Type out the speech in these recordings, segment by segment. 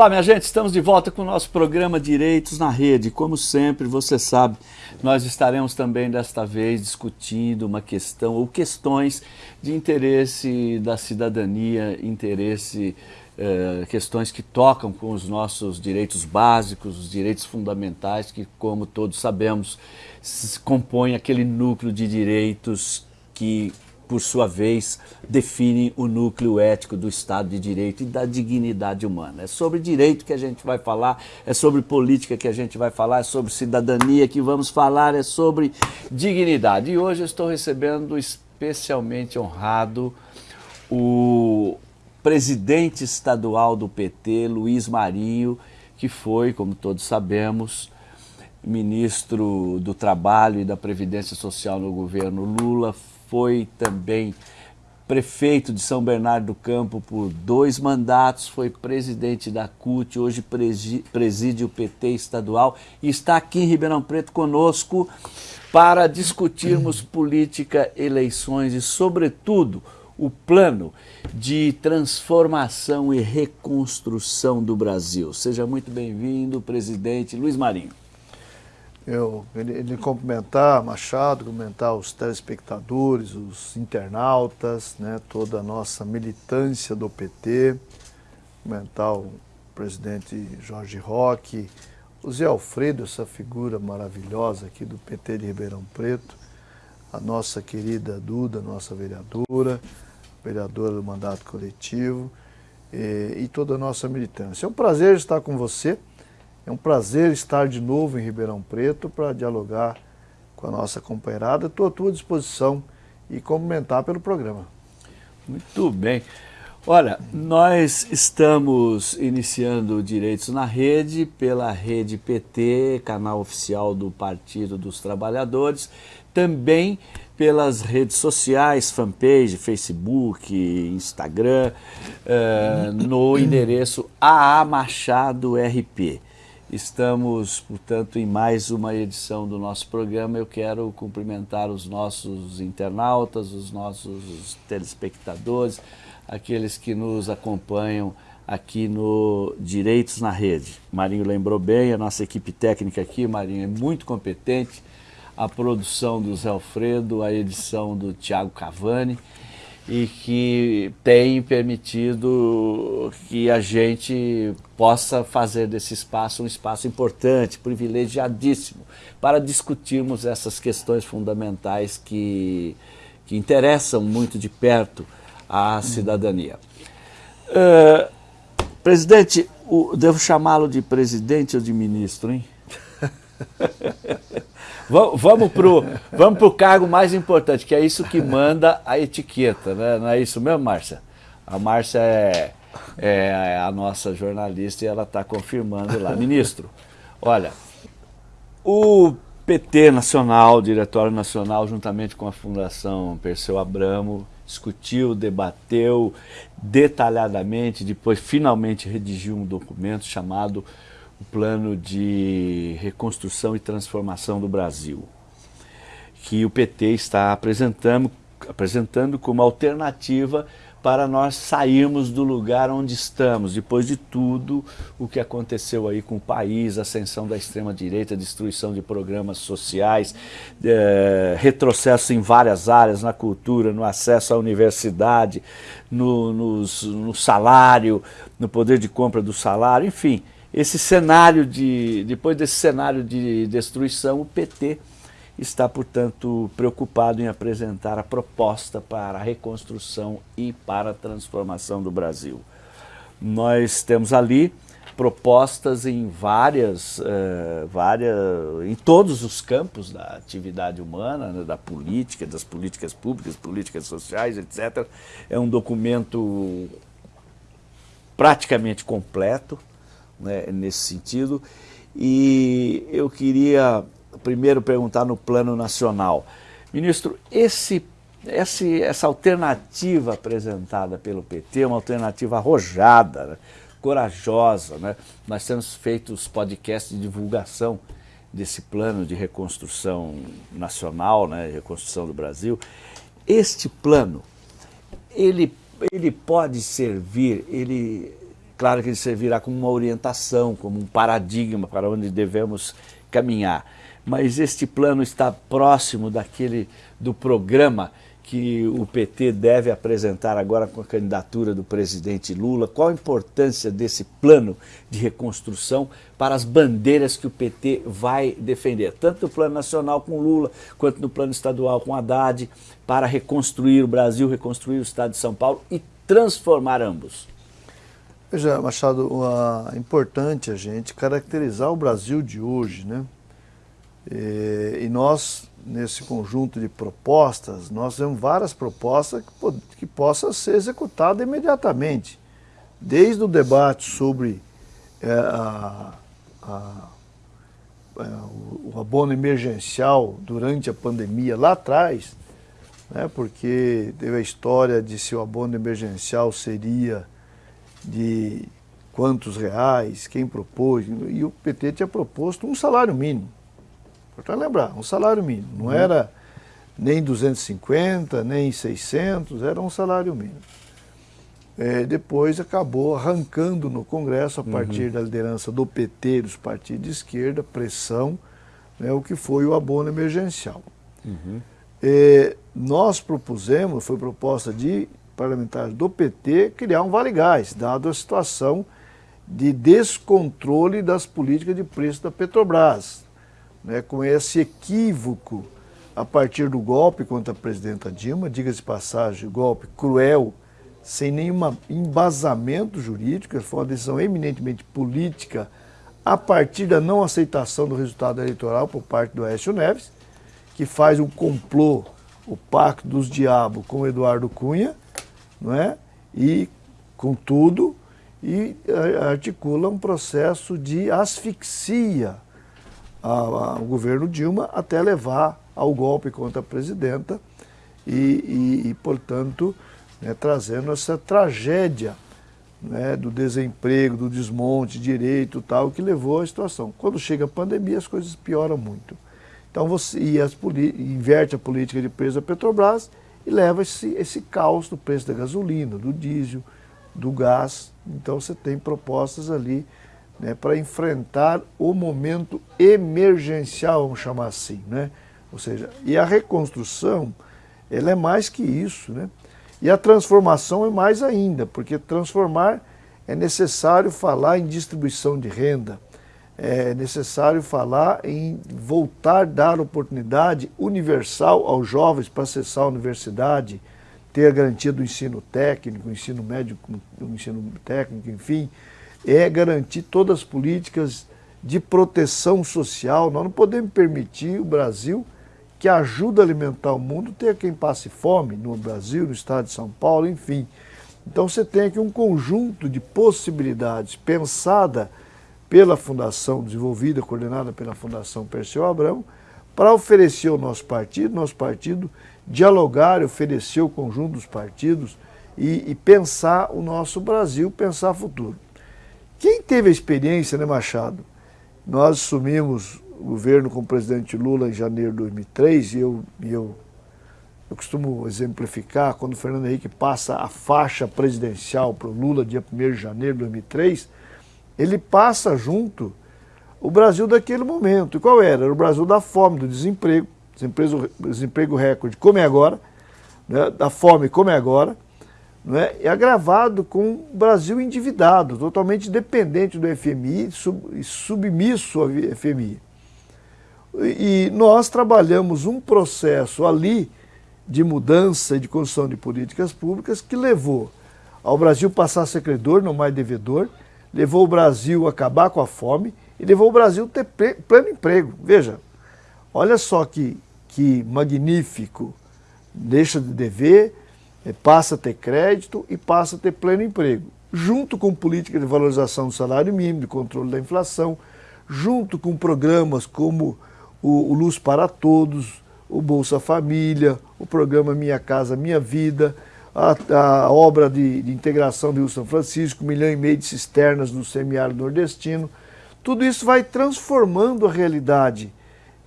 Olá, minha gente, estamos de volta com o nosso programa Direitos na Rede. Como sempre, você sabe, nós estaremos também desta vez discutindo uma questão ou questões de interesse da cidadania, interesse, eh, questões que tocam com os nossos direitos básicos, os direitos fundamentais, que, como todos sabemos, compõem aquele núcleo de direitos que por sua vez, define o núcleo ético do Estado de Direito e da dignidade humana. É sobre direito que a gente vai falar, é sobre política que a gente vai falar, é sobre cidadania que vamos falar, é sobre dignidade. E hoje eu estou recebendo especialmente honrado o presidente estadual do PT, Luiz Marinho, que foi, como todos sabemos, ministro do Trabalho e da Previdência Social no governo Lula, foi também prefeito de São Bernardo do Campo por dois mandatos, foi presidente da CUT, hoje preside o PT estadual e está aqui em Ribeirão Preto conosco para discutirmos política, eleições e, sobretudo, o plano de transformação e reconstrução do Brasil. Seja muito bem-vindo, presidente Luiz Marinho eu ele, cumprimentar Machado, cumprimentar os telespectadores, os internautas, né, toda a nossa militância do PT, cumprimentar o presidente Jorge Roque, o Zé Alfredo, essa figura maravilhosa aqui do PT de Ribeirão Preto, a nossa querida Duda, nossa vereadora, vereadora do mandato coletivo, e, e toda a nossa militância. É um prazer estar com você, é um prazer estar de novo em Ribeirão Preto para dialogar com a nossa companheirada. Estou à tua disposição e comentar pelo programa. Muito bem. Olha, nós estamos iniciando Direitos na Rede pela Rede PT, canal oficial do Partido dos Trabalhadores, também pelas redes sociais, fanpage, Facebook, Instagram, uh, no endereço AA Machado RP. Estamos, portanto, em mais uma edição do nosso programa. Eu quero cumprimentar os nossos internautas, os nossos telespectadores, aqueles que nos acompanham aqui no Direitos na Rede. Marinho lembrou bem, a nossa equipe técnica aqui, Marinho, é muito competente. A produção do Zé Alfredo, a edição do Tiago Cavani e que tem permitido que a gente possa fazer desse espaço um espaço importante, privilegiadíssimo, para discutirmos essas questões fundamentais que, que interessam muito de perto à cidadania. Uh, presidente, o, devo chamá-lo de presidente ou de ministro, hein? Vamos para o vamos pro cargo mais importante, que é isso que manda a etiqueta, né? não é isso mesmo, Márcia? A Márcia é, é a nossa jornalista e ela está confirmando lá. Ministro, olha, o PT Nacional, o Diretório Nacional, juntamente com a Fundação Perseu Abramo, discutiu, debateu detalhadamente, depois finalmente redigiu um documento chamado o plano de reconstrução e transformação do Brasil, que o PT está apresentando, apresentando como alternativa para nós sairmos do lugar onde estamos, depois de tudo o que aconteceu aí com o país, ascensão da extrema-direita, destruição de programas sociais, é, retrocesso em várias áreas, na cultura, no acesso à universidade, no, no salário, no poder de compra do salário, enfim, esse cenário de, depois desse cenário de destruição, o PT está, portanto, preocupado em apresentar a proposta para a reconstrução e para a transformação do Brasil. Nós temos ali propostas em várias, uh, várias, em todos os campos da atividade humana, né, da política, das políticas públicas, políticas sociais, etc. É um documento praticamente completo, né, nesse sentido. E eu queria primeiro perguntar no plano nacional. Ministro, esse, esse, essa alternativa apresentada pelo PT é uma alternativa arrojada, né, corajosa. Né? Nós temos feito os podcasts de divulgação desse plano de reconstrução nacional, né, reconstrução do Brasil. Este plano, ele, ele pode servir, ele claro que ele servirá como uma orientação, como um paradigma para onde devemos caminhar. Mas este plano está próximo daquele do programa que o PT deve apresentar agora com a candidatura do presidente Lula? Qual a importância desse plano de reconstrução para as bandeiras que o PT vai defender? Tanto no plano nacional com Lula, quanto no plano estadual com Haddad, para reconstruir o Brasil, reconstruir o Estado de São Paulo e transformar ambos. Veja, Machado, é importante a gente caracterizar o Brasil de hoje, né? E, e nós nesse conjunto de propostas, nós temos várias propostas que, que possam ser executadas imediatamente. Desde o debate sobre é, a, a, é, o abono emergencial durante a pandemia lá atrás, né, porque teve a história de se o abono emergencial seria de quantos reais, quem propôs, e o PT tinha proposto um salário mínimo. Para lembrar, um salário mínimo. Não uhum. era nem 250, nem 600, era um salário mínimo. É, depois acabou arrancando no Congresso, a partir uhum. da liderança do PT, dos partidos de esquerda, pressão, né, o que foi o abono emergencial. Uhum. É, nós propusemos, foi proposta de parlamentares do PT, criar um Vale Gás, dado a situação de descontrole das políticas de preço da Petrobras né, com esse equívoco a partir do golpe contra a presidenta Dilma, diga-se de passagem, golpe cruel, sem nenhum embasamento jurídico, foi uma decisão eminentemente política a partir da não aceitação do resultado eleitoral por parte do Aécio Neves, que faz um complô, o pacto dos diabos com Eduardo Cunha, não é? e com tudo, e articula um processo de asfixia ao governo Dilma até levar ao golpe contra a presidenta e, e, e portanto, né, trazendo essa tragédia né, do desemprego, do desmonte, direito tal, que levou à situação. Quando chega a pandemia, as coisas pioram muito. Então você e as inverte a política de preço da Petrobras e leva esse, esse caos do preço da gasolina, do diesel, do gás. Então você tem propostas ali né, para enfrentar o momento emergencial, vamos chamar assim. Né? Ou seja, e a reconstrução, ela é mais que isso. Né? E a transformação é mais ainda, porque transformar é necessário falar em distribuição de renda, é necessário falar em voltar a dar oportunidade universal aos jovens para acessar a universidade, ter a garantia do ensino técnico, ensino médio, ensino técnico, enfim, é garantir todas as políticas de proteção social. Nós não podemos permitir o Brasil, que ajuda a alimentar o mundo, ter quem passe fome no Brasil, no estado de São Paulo, enfim. Então você tem aqui um conjunto de possibilidades pensada pela Fundação, desenvolvida, coordenada pela Fundação Perseu Abrão, para oferecer ao nosso partido, nosso partido dialogar, oferecer o conjunto dos partidos e, e pensar o nosso Brasil, pensar o futuro. Quem teve a experiência, né, Machado? Nós assumimos o governo com o presidente Lula em janeiro de 2003 e eu, eu, eu costumo exemplificar quando o Fernando Henrique passa a faixa presidencial para o Lula dia 1 de janeiro de 2003, ele passa junto o Brasil daquele momento. E qual era? Era o Brasil da fome, do desemprego, desemprego, desemprego recorde, como é agora, né? da fome, como é agora, é? e agravado com o Brasil endividado, totalmente dependente do FMI e submisso ao FMI. E nós trabalhamos um processo ali de mudança e de construção de políticas públicas que levou ao Brasil passar a ser credor, não mais devedor, levou o Brasil a acabar com a fome e levou o Brasil a ter pleno emprego. Veja, olha só que, que magnífico, deixa de dever, é, passa a ter crédito e passa a ter pleno emprego, junto com política de valorização do salário mínimo, de controle da inflação, junto com programas como o, o Luz para Todos, o Bolsa Família, o programa Minha Casa Minha Vida, a, a obra de, de, integração do Rio São Francisco, um milhão e meio de cisternas no semiárido nordestino. Tudo isso vai transformando a realidade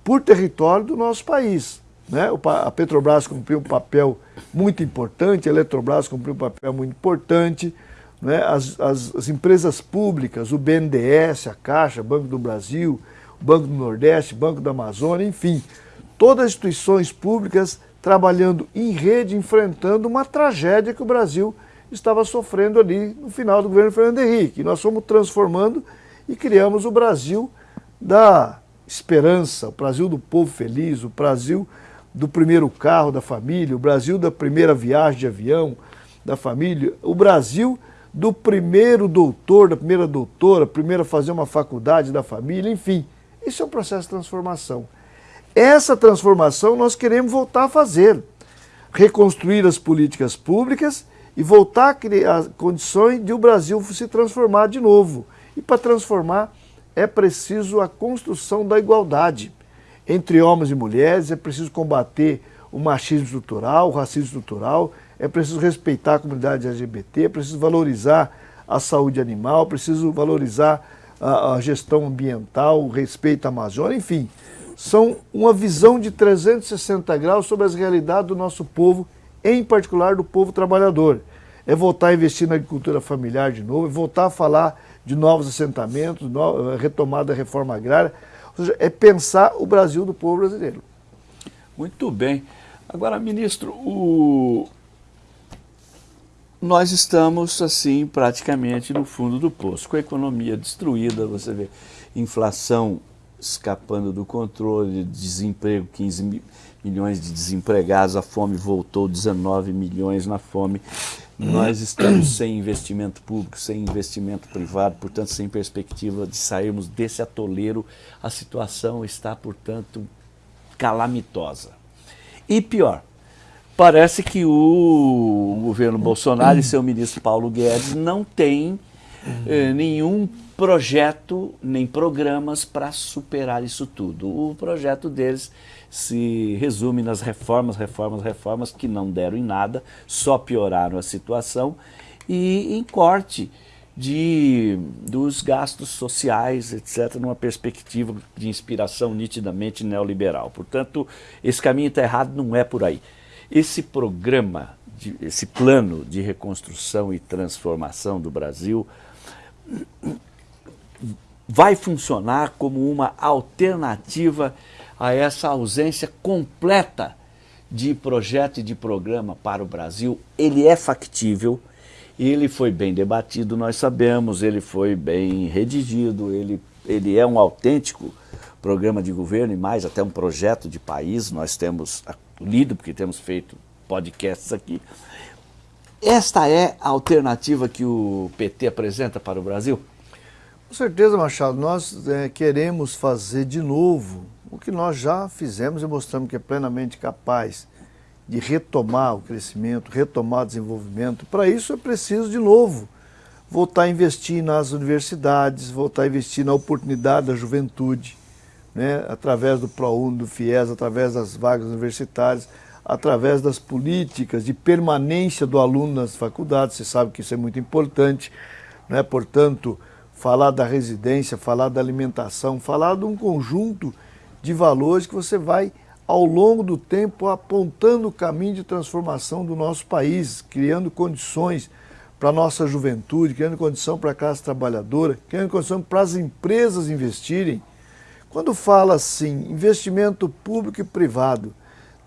por território do nosso país. Né? A Petrobras cumpriu um papel muito importante, a Eletrobras cumpriu um papel muito importante, né, as, as, as, empresas públicas, o BNDES, a Caixa, Banco do Brasil, Banco do Nordeste, Banco da Amazônia, enfim, todas as instituições públicas trabalhando em rede, enfrentando uma tragédia que o Brasil estava sofrendo ali no final do governo Fernando Henrique. Nós fomos transformando e criamos o Brasil da esperança, o Brasil do povo feliz, o Brasil do primeiro carro da família, o Brasil da primeira viagem de avião da família, o Brasil do primeiro doutor, da primeira doutora, primeiro a fazer uma faculdade da família, enfim. Isso é um processo de transformação. Essa transformação nós queremos voltar a fazer. Reconstruir as políticas públicas e voltar a criar condições de o Brasil se transformar de novo. E para transformar é preciso a construção da igualdade entre homens e mulheres, é preciso combater o machismo estrutural, o racismo estrutural, é preciso respeitar a comunidade LGBT, é preciso valorizar a saúde animal, é preciso valorizar a, a gestão ambiental, o respeito à Amazônia, enfim. São uma visão de 360 graus sobre as realidades do nosso povo, em particular do povo trabalhador. É voltar a investir na agricultura familiar de novo, é voltar a falar de novos assentamentos, no, retomada da reforma agrária, ou seja, é pensar o Brasil do povo brasileiro. Muito bem. Agora, ministro, o, nós estamos, assim, praticamente no fundo do poço, com a economia destruída, você vê inflação escapando do controle, desemprego, 15 milhões de desempregados, a fome voltou, 19 milhões na fome. Nós estamos sem investimento público, sem investimento privado, portanto, sem perspectiva de sairmos desse atoleiro. A situação está, portanto, calamitosa. E pior, parece que o governo Bolsonaro e seu ministro Paulo Guedes não têm eh, nenhum projeto nem programas para superar isso tudo. O projeto deles se resume nas reformas, reformas, reformas que não deram em nada, só pioraram a situação e em corte de, dos gastos sociais, etc., numa perspectiva de inspiração nitidamente neoliberal. Portanto, esse caminho está errado, não é por aí. Esse programa, de, esse plano de reconstrução e transformação do Brasil vai funcionar como uma alternativa a essa ausência completa de projeto e de programa para o Brasil. Ele é factível, ele foi bem debatido, nós sabemos, ele foi bem redigido, ele, ele é um autêntico programa de governo e mais até um projeto de país, nós temos lido, porque temos feito podcasts aqui. Esta é a alternativa que o PT apresenta para o Brasil? Com certeza, Machado, nós é, queremos fazer de novo o que nós já fizemos e mostramos que é plenamente capaz de retomar o crescimento, retomar o desenvolvimento. Para isso é preciso, de novo, voltar a investir nas universidades, voltar a investir na oportunidade da juventude, né, através do ProUni, do FIES, através das vagas universitárias, através das políticas de permanência do aluno nas faculdades, você sabe que isso é muito importante, né? portanto, falar da residência, falar da alimentação, falar de um conjunto de valores que você vai, ao longo do tempo, apontando o caminho de transformação do nosso país, criando condições para a nossa juventude, criando condição para a classe trabalhadora, criando condição para as empresas investirem, quando fala assim, investimento público e privado,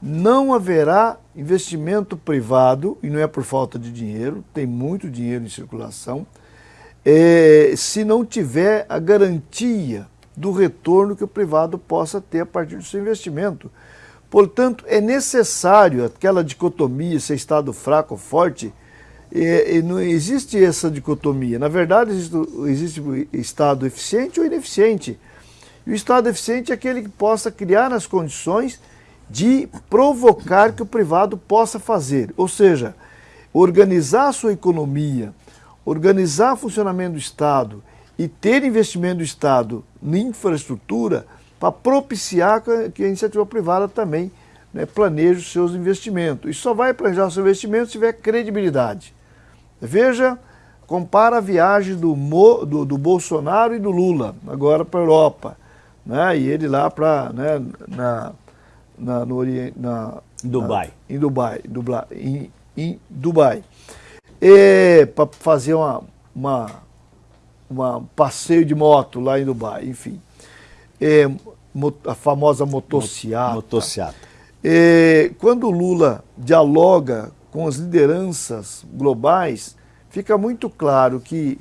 não haverá investimento privado, e não é por falta de dinheiro, tem muito dinheiro em circulação, é, se não tiver a garantia do retorno que o privado possa ter a partir do seu investimento. Portanto, é necessário aquela dicotomia, se é Estado fraco ou forte, é, não existe essa dicotomia. Na verdade, existe, existe Estado eficiente ou ineficiente. E o Estado eficiente é aquele que possa criar as condições de provocar que o privado possa fazer. Ou seja, organizar a sua economia, organizar o funcionamento do Estado e ter investimento do Estado em infraestrutura para propiciar que a iniciativa privada também né, planeje os seus investimentos. E só vai planejar os seus investimentos se tiver credibilidade. Veja, compara a viagem do, Mo, do, do Bolsonaro e do Lula, agora para a Europa né? e ele lá para né, na, na, no Oriente, na, Dubai. Na, em Dubai, Dubai em, em Dubai. Para fazer uma, uma, uma, passeio de moto lá em Dubai, enfim. É, a famosa motociata. Motociata. É, quando o Lula dialoga com as lideranças globais, fica muito claro que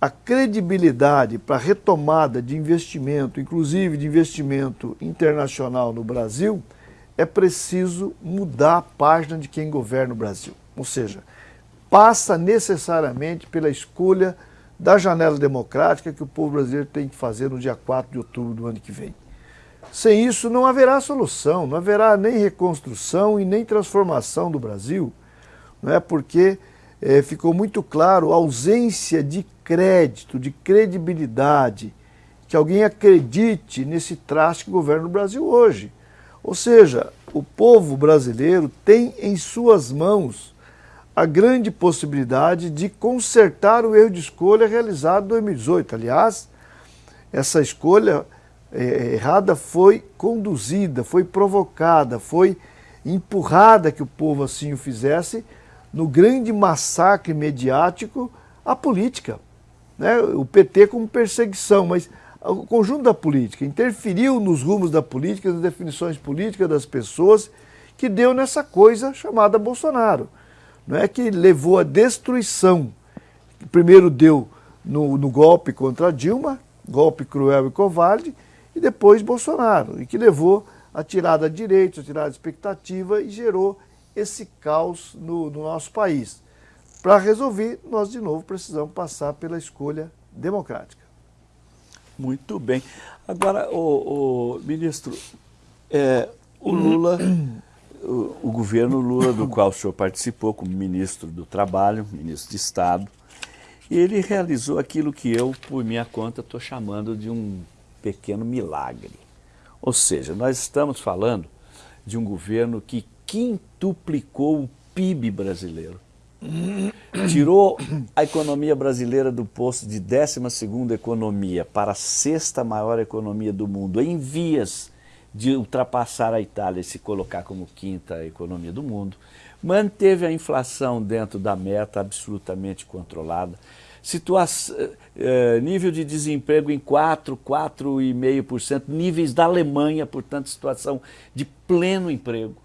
a credibilidade para a retomada de investimento, inclusive de investimento internacional no Brasil, é preciso mudar a página de quem governa o Brasil. Ou seja, passa necessariamente pela escolha da janela democrática que o povo brasileiro tem que fazer no dia 4 de outubro do ano que vem. Sem isso não haverá solução, não haverá nem reconstrução e nem transformação do Brasil, não é porque é, ficou muito claro a ausência de crédito, de credibilidade, que alguém acredite nesse traste que governa o Brasil hoje. Ou seja, o povo brasileiro tem em suas mãos a grande possibilidade de consertar o erro de escolha realizado em 2018. Aliás, essa escolha é, errada foi conduzida, foi provocada, foi empurrada que o povo assim o fizesse no grande massacre mediático à política. Né? O PT como perseguição, mas o conjunto da política interferiu nos rumos da política, nas definições políticas das pessoas, que deu nessa coisa chamada Bolsonaro. Não é que levou à destruição. Primeiro deu no, no golpe contra Dilma, golpe cruel e covarde, e depois Bolsonaro, e que levou a tirada de direitos, a tirada de expectativa e gerou esse caos no, no nosso país. Para resolver, nós de novo precisamos passar pela escolha democrática. Muito bem. Agora, o, o ministro, é, o Lula, o, governo Lula, do qual o senhor participou como ministro do Trabalho, ministro de Estado, ele realizou aquilo que eu, por minha conta, estou chamando de um pequeno milagre. Ou seja, nós estamos falando de um governo que quintuplicou o PIB brasileiro tirou a economia brasileira do posto de 12ª economia para a sexta maior economia do mundo, em vias de ultrapassar a Itália e se colocar como quinta economia do mundo, manteve a inflação dentro da meta absolutamente controlada, situação, eh, nível de desemprego em 4, 4,5%, níveis da Alemanha, portanto, situação de pleno emprego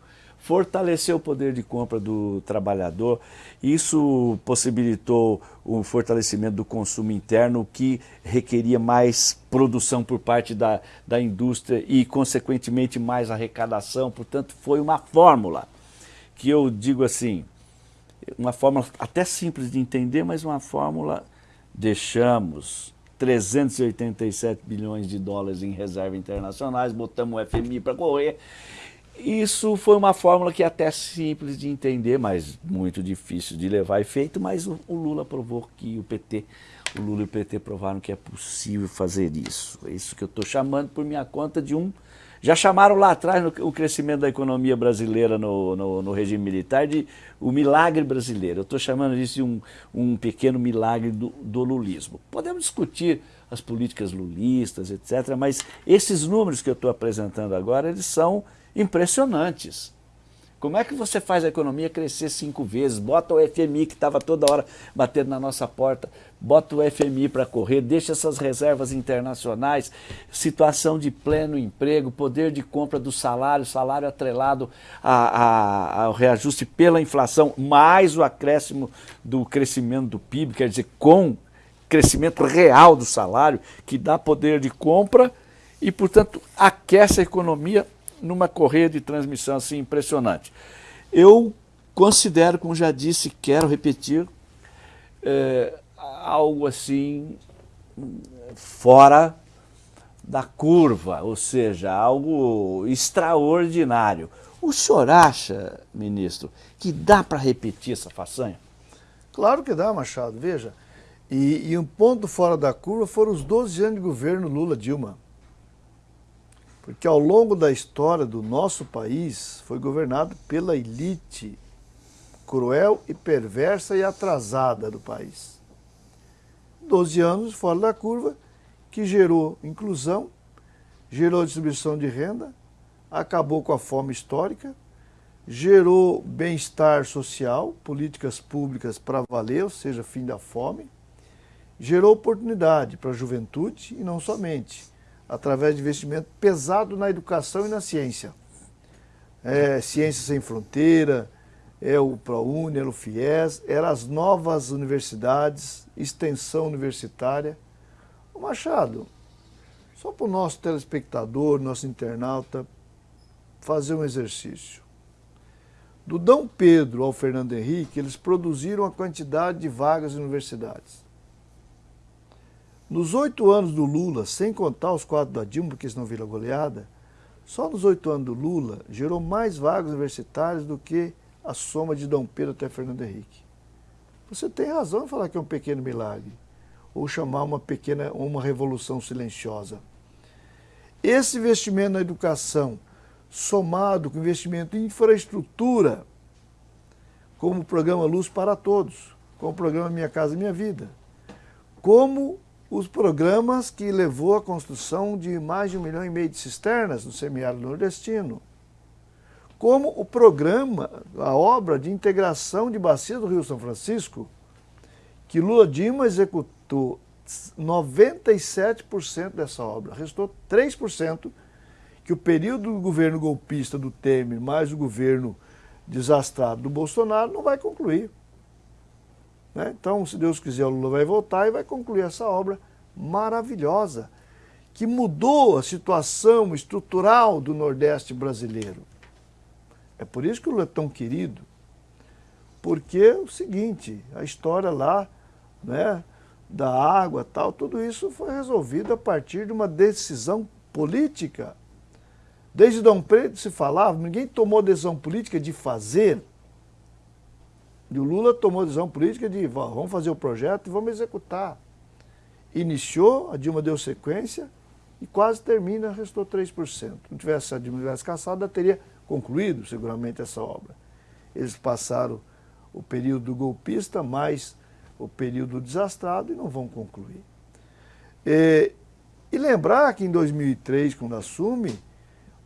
fortaleceu o poder de compra do trabalhador, isso possibilitou o fortalecimento do consumo interno, que requeria mais produção por parte da, da indústria e, consequentemente, mais arrecadação. Portanto, foi uma fórmula que eu digo assim, uma fórmula até simples de entender, mas uma fórmula, deixamos 387 bilhões de dólares em reservas internacionais, botamos o FMI para correr isso foi uma fórmula que é até simples de entender, mas muito difícil de levar efeito, mas o, Lula provou que o PT, o Lula e o PT provaram que é possível fazer isso. É isso que eu estou chamando por minha conta de um... Já chamaram lá atrás no, o crescimento da economia brasileira no, no, no regime militar de o milagre brasileiro. Eu estou chamando disso de um, um pequeno milagre do, do lulismo. Podemos discutir as políticas lulistas, etc., mas esses números que eu estou apresentando agora, eles são impressionantes. Como é que você faz a economia crescer cinco vezes? Bota o FMI que estava toda hora batendo na nossa porta, bota o FMI para correr, deixa essas reservas internacionais, situação de pleno emprego, poder de compra do salário, salário atrelado a, a, ao reajuste pela inflação, mais o acréscimo do crescimento do PIB, quer dizer, com crescimento real do salário, que dá poder de compra e, portanto, aquece a economia numa correia de transmissão assim impressionante. Eu considero, como já disse, quero repetir, é, algo assim fora da curva, ou seja, algo extraordinário. O senhor acha, ministro, que dá para repetir essa façanha? Claro que dá, Machado. Veja, e, e um ponto fora da curva foram os 12 anos de governo Lula-Dilma. Porque ao longo da história do nosso país foi governado pela elite cruel e perversa e atrasada do país. Doze anos fora da curva, que gerou inclusão, gerou distribuição de renda, acabou com a fome histórica, gerou bem-estar social, políticas públicas para valer, ou seja, fim da fome, gerou oportunidade para a juventude e não somente, através de investimento pesado na educação e na ciência. É, Ciência Sem Fronteira, é o ProUni, era o FIES, eram as novas universidades, extensão universitária. O Machado, só para o nosso telespectador, nosso internauta, fazer um exercício. Do Dom Pedro ao Fernando Henrique, eles produziram a quantidade de vagas em universidades. Nos oito anos do Lula, sem contar os quatro da Dilma, porque senão vira goleada, só nos oito anos do Lula gerou mais vagas universitárias do que a soma de Dom Pedro até Fernando Henrique. Você tem razão em falar que é um pequeno milagre, ou chamar uma pequena, uma revolução silenciosa. Esse investimento na educação, somado com investimento em infraestrutura, como o programa Luz para Todos, como o programa Minha Casa Minha Vida, como os programas que levou à construção de mais de um milhão e meio de cisternas no semiárido nordestino, como o programa, a obra de integração de bacia do Rio São Francisco, que Lula Dilma executou 97% dessa obra, restou 3% que o período do governo golpista do Temer mais o governo desastrado do Bolsonaro não vai concluir. Né? Então, se Deus quiser, o Lula vai voltar e vai concluir essa obra maravilhosa, que mudou a situação estrutural do Nordeste brasileiro. É por isso que o Lula é tão querido, porque é o seguinte, a história lá, né, da água tal, tudo isso foi resolvido a partir de uma decisão política. Desde Dom Pedro se falava, ninguém tomou decisão política de fazer. E o Lula tomou decisão política de vamos fazer o projeto e vamos executar. Iniciou, a Dilma deu sequência e quase termina, restou 3%. Se não tivesse a Dilma tivesse caçado, teria concluído seguramente essa obra. Eles passaram o período golpista mais o período desastrado e não vão concluir. E, e lembrar que em 2003, quando assume,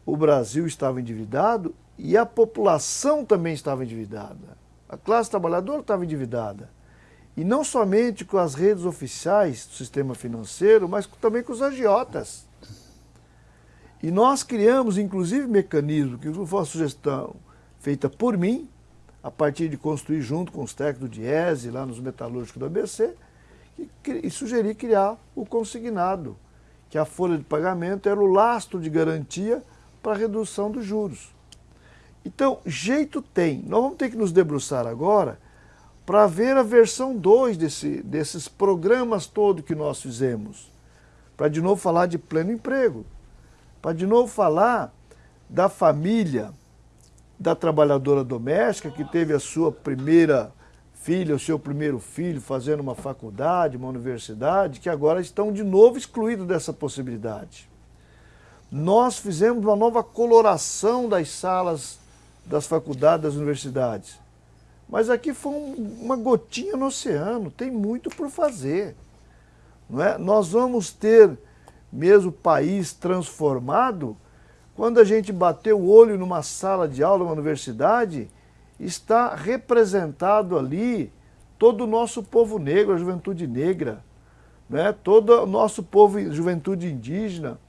o Brasil estava endividado e a população também estava endividada. A classe trabalhadora estava endividada. E não somente com as redes oficiais do sistema financeiro, mas também com os agiotas. E nós criamos, inclusive, mecanismo, que foi uma sugestão feita por mim, a partir de construir junto com os técnicos do Diese, lá nos metalúrgicos do ABC, e, sugeri criar o consignado, que a folha de pagamento era o lastro de garantia para a redução dos juros. Então, jeito tem. Nós vamos ter que nos debruçar agora para ver a versão 2 desse, desses programas todos que nós fizemos. Para de novo falar de pleno emprego para de novo falar da família da trabalhadora doméstica que teve a sua primeira filha, o seu primeiro filho fazendo uma faculdade, uma universidade, que agora estão de novo excluídos dessa possibilidade. Nós fizemos uma nova coloração das salas das faculdades, das universidades. Mas aqui foi uma gotinha no oceano, tem muito por fazer. Não é? Nós vamos ter mesmo país transformado, quando a gente bater o olho numa sala de aula, numa universidade, está representado ali todo o nosso povo negro, a juventude negra, né? todo o nosso povo, juventude indígena,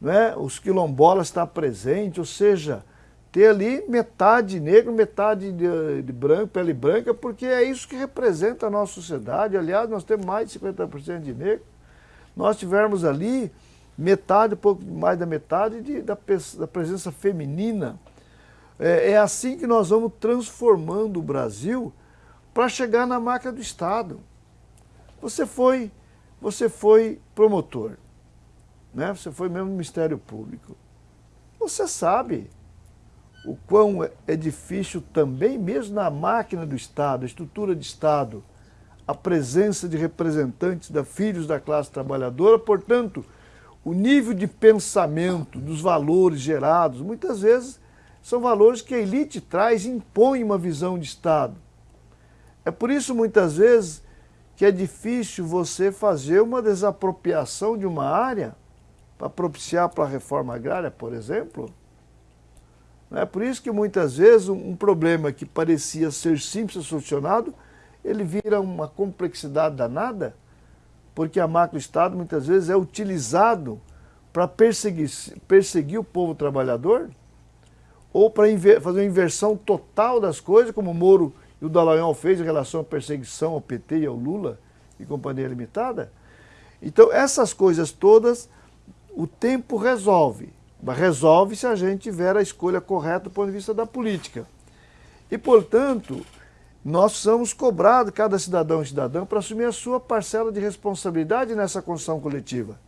né? os quilombolas está presente, ou seja, ter ali metade negro, metade de, de, branco, pele branca, porque é isso que representa a nossa sociedade. Aliás, nós temos mais de 50% de negro. Nós tivemos ali metade, pouco mais da metade de, da, da, presença feminina. É, é assim que nós vamos transformando o Brasil para chegar na marca do Estado. Você foi, você foi promotor, né? você foi mesmo no Ministério Público. Você sabe o quão é, difícil também, mesmo na máquina do Estado, a estrutura de Estado, a presença de representantes da filhos da classe trabalhadora, portanto, o nível de pensamento dos valores gerados, muitas vezes são valores que a elite traz e impõe uma visão de Estado. É por isso, muitas vezes, que é difícil você fazer uma desapropriação de uma área para propiciar para a reforma agrária, por exemplo. É por isso que muitas vezes um problema que parecia ser simples solucionado, ele vira uma complexidade danada, porque a macro-estado muitas vezes é utilizado para perseguir, perseguir o povo trabalhador, ou para fazer uma inversão total das coisas, como o Moro e o Dallagnol fez em relação à perseguição ao PT e ao Lula e Companhia Limitada. Então, essas coisas todas, o tempo resolve. Resolve se a gente tiver a escolha correta do ponto de vista da política. E, portanto, nós somos cobrados, cada cidadão e cidadã, para assumir a sua parcela de responsabilidade nessa construção coletiva.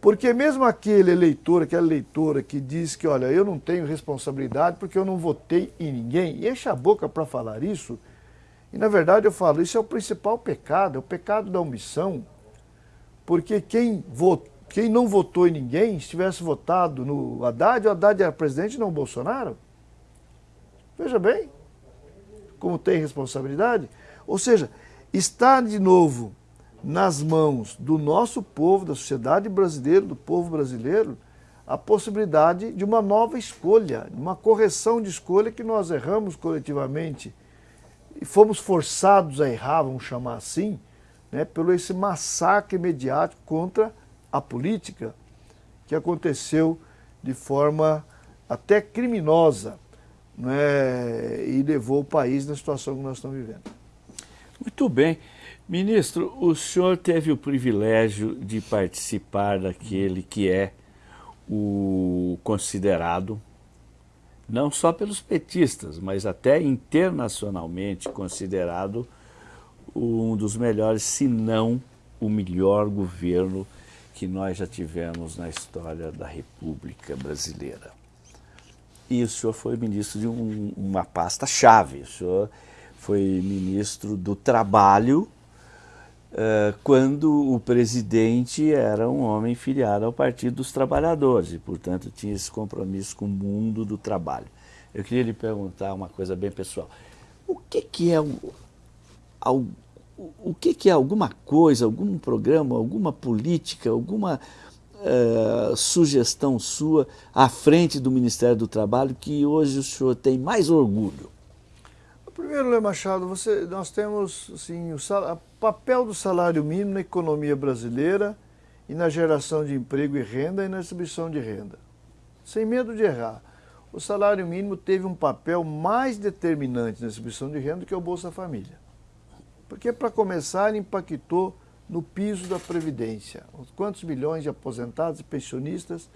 Porque mesmo aquele eleitor, aquela eleitora que diz que, olha, eu não tenho responsabilidade porque eu não votei em ninguém, e enche a boca para falar isso, e na verdade eu falo, isso é o principal pecado, é o pecado da omissão, porque quem, vot, quem não votou em ninguém, se tivesse votado no Haddad, o Haddad era presidente não o Bolsonaro. Veja bem, como tem responsabilidade. Ou seja, está de novo nas mãos do nosso povo, da sociedade brasileira, do povo brasileiro, a possibilidade de uma nova escolha, uma correção de escolha que nós erramos coletivamente e fomos forçados a errar, vamos chamar assim, né, pelo esse massacre mediático contra a política que aconteceu de forma até criminosa né, e levou o país na situação que nós estamos vivendo. Muito bem. Ministro, o senhor teve o privilégio de participar daquele que é o considerado, não só pelos petistas, mas até internacionalmente considerado um dos melhores, se não o melhor governo que nós já tivemos na história da República Brasileira. E o senhor foi ministro de um, uma pasta-chave, o senhor foi ministro do Trabalho, uh, quando o presidente era um homem filiado ao Partido dos Trabalhadores, e, portanto, tinha esse compromisso com o mundo do trabalho. Eu queria lhe perguntar uma coisa bem pessoal. O que, que é o que, que é alguma coisa, algum programa, alguma política, alguma uh, sugestão sua à frente do Ministério do Trabalho que hoje o senhor tem mais orgulho? Primeiro, Lê Machado, você, nós temos assim, o, o papel do salário mínimo na economia brasileira e na geração de emprego e renda e na distribuição de renda. Sem medo de errar, o salário mínimo teve um papel mais determinante na distribuição de renda que o Bolsa Família. Porque, para começar, impactou no piso da Previdência. Quantos milhões de aposentados e pensionistas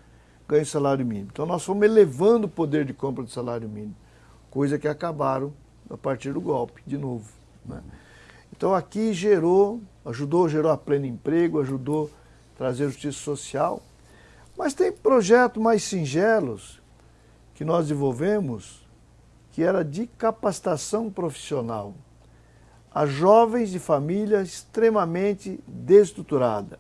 ganham salário mínimo? Então, nós fomos elevando o poder de compra do salário mínimo, coisa que acabaram a partir do golpe, de novo. Né? Então, aqui gerou, ajudou, gerou a pleno emprego, ajudou a trazer justiça social. Mas tem projetos mais singelos que nós desenvolvemos, que era de capacitação profissional a jovens de família extremamente desestruturada.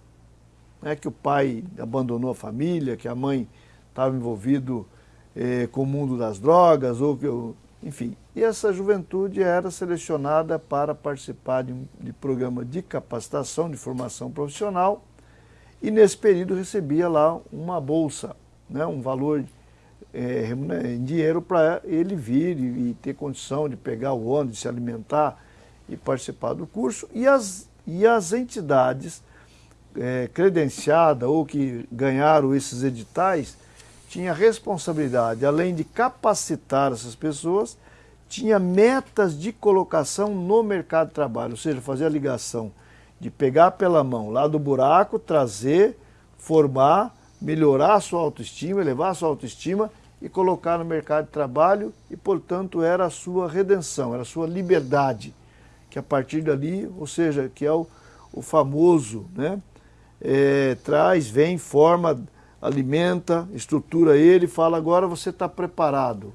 É que o pai abandonou a família, que a mãe estava envolvido eh, com o mundo das drogas, ou que, enfim. E essa juventude era selecionada para participar de de programa de capacitação, de formação profissional, e nesse período recebia lá uma bolsa, né, um valor é, em dinheiro para ele vir e, e ter condição de pegar o ônibus, de se alimentar, e participar do curso, e as, e as entidades é, credenciadas ou que ganharam esses editais tinha responsabilidade, além de capacitar essas pessoas, tinha metas de colocação no mercado de trabalho, ou seja, fazer a ligação de pegar pela mão lá do buraco, trazer, formar, melhorar a sua autoestima, elevar a sua autoestima e colocar no mercado de trabalho e, portanto, era a sua redenção, era a sua liberdade que a partir dali, ou seja, que é o, o famoso, né? É, traz, vem, forma, alimenta, estrutura ele, fala agora você está preparado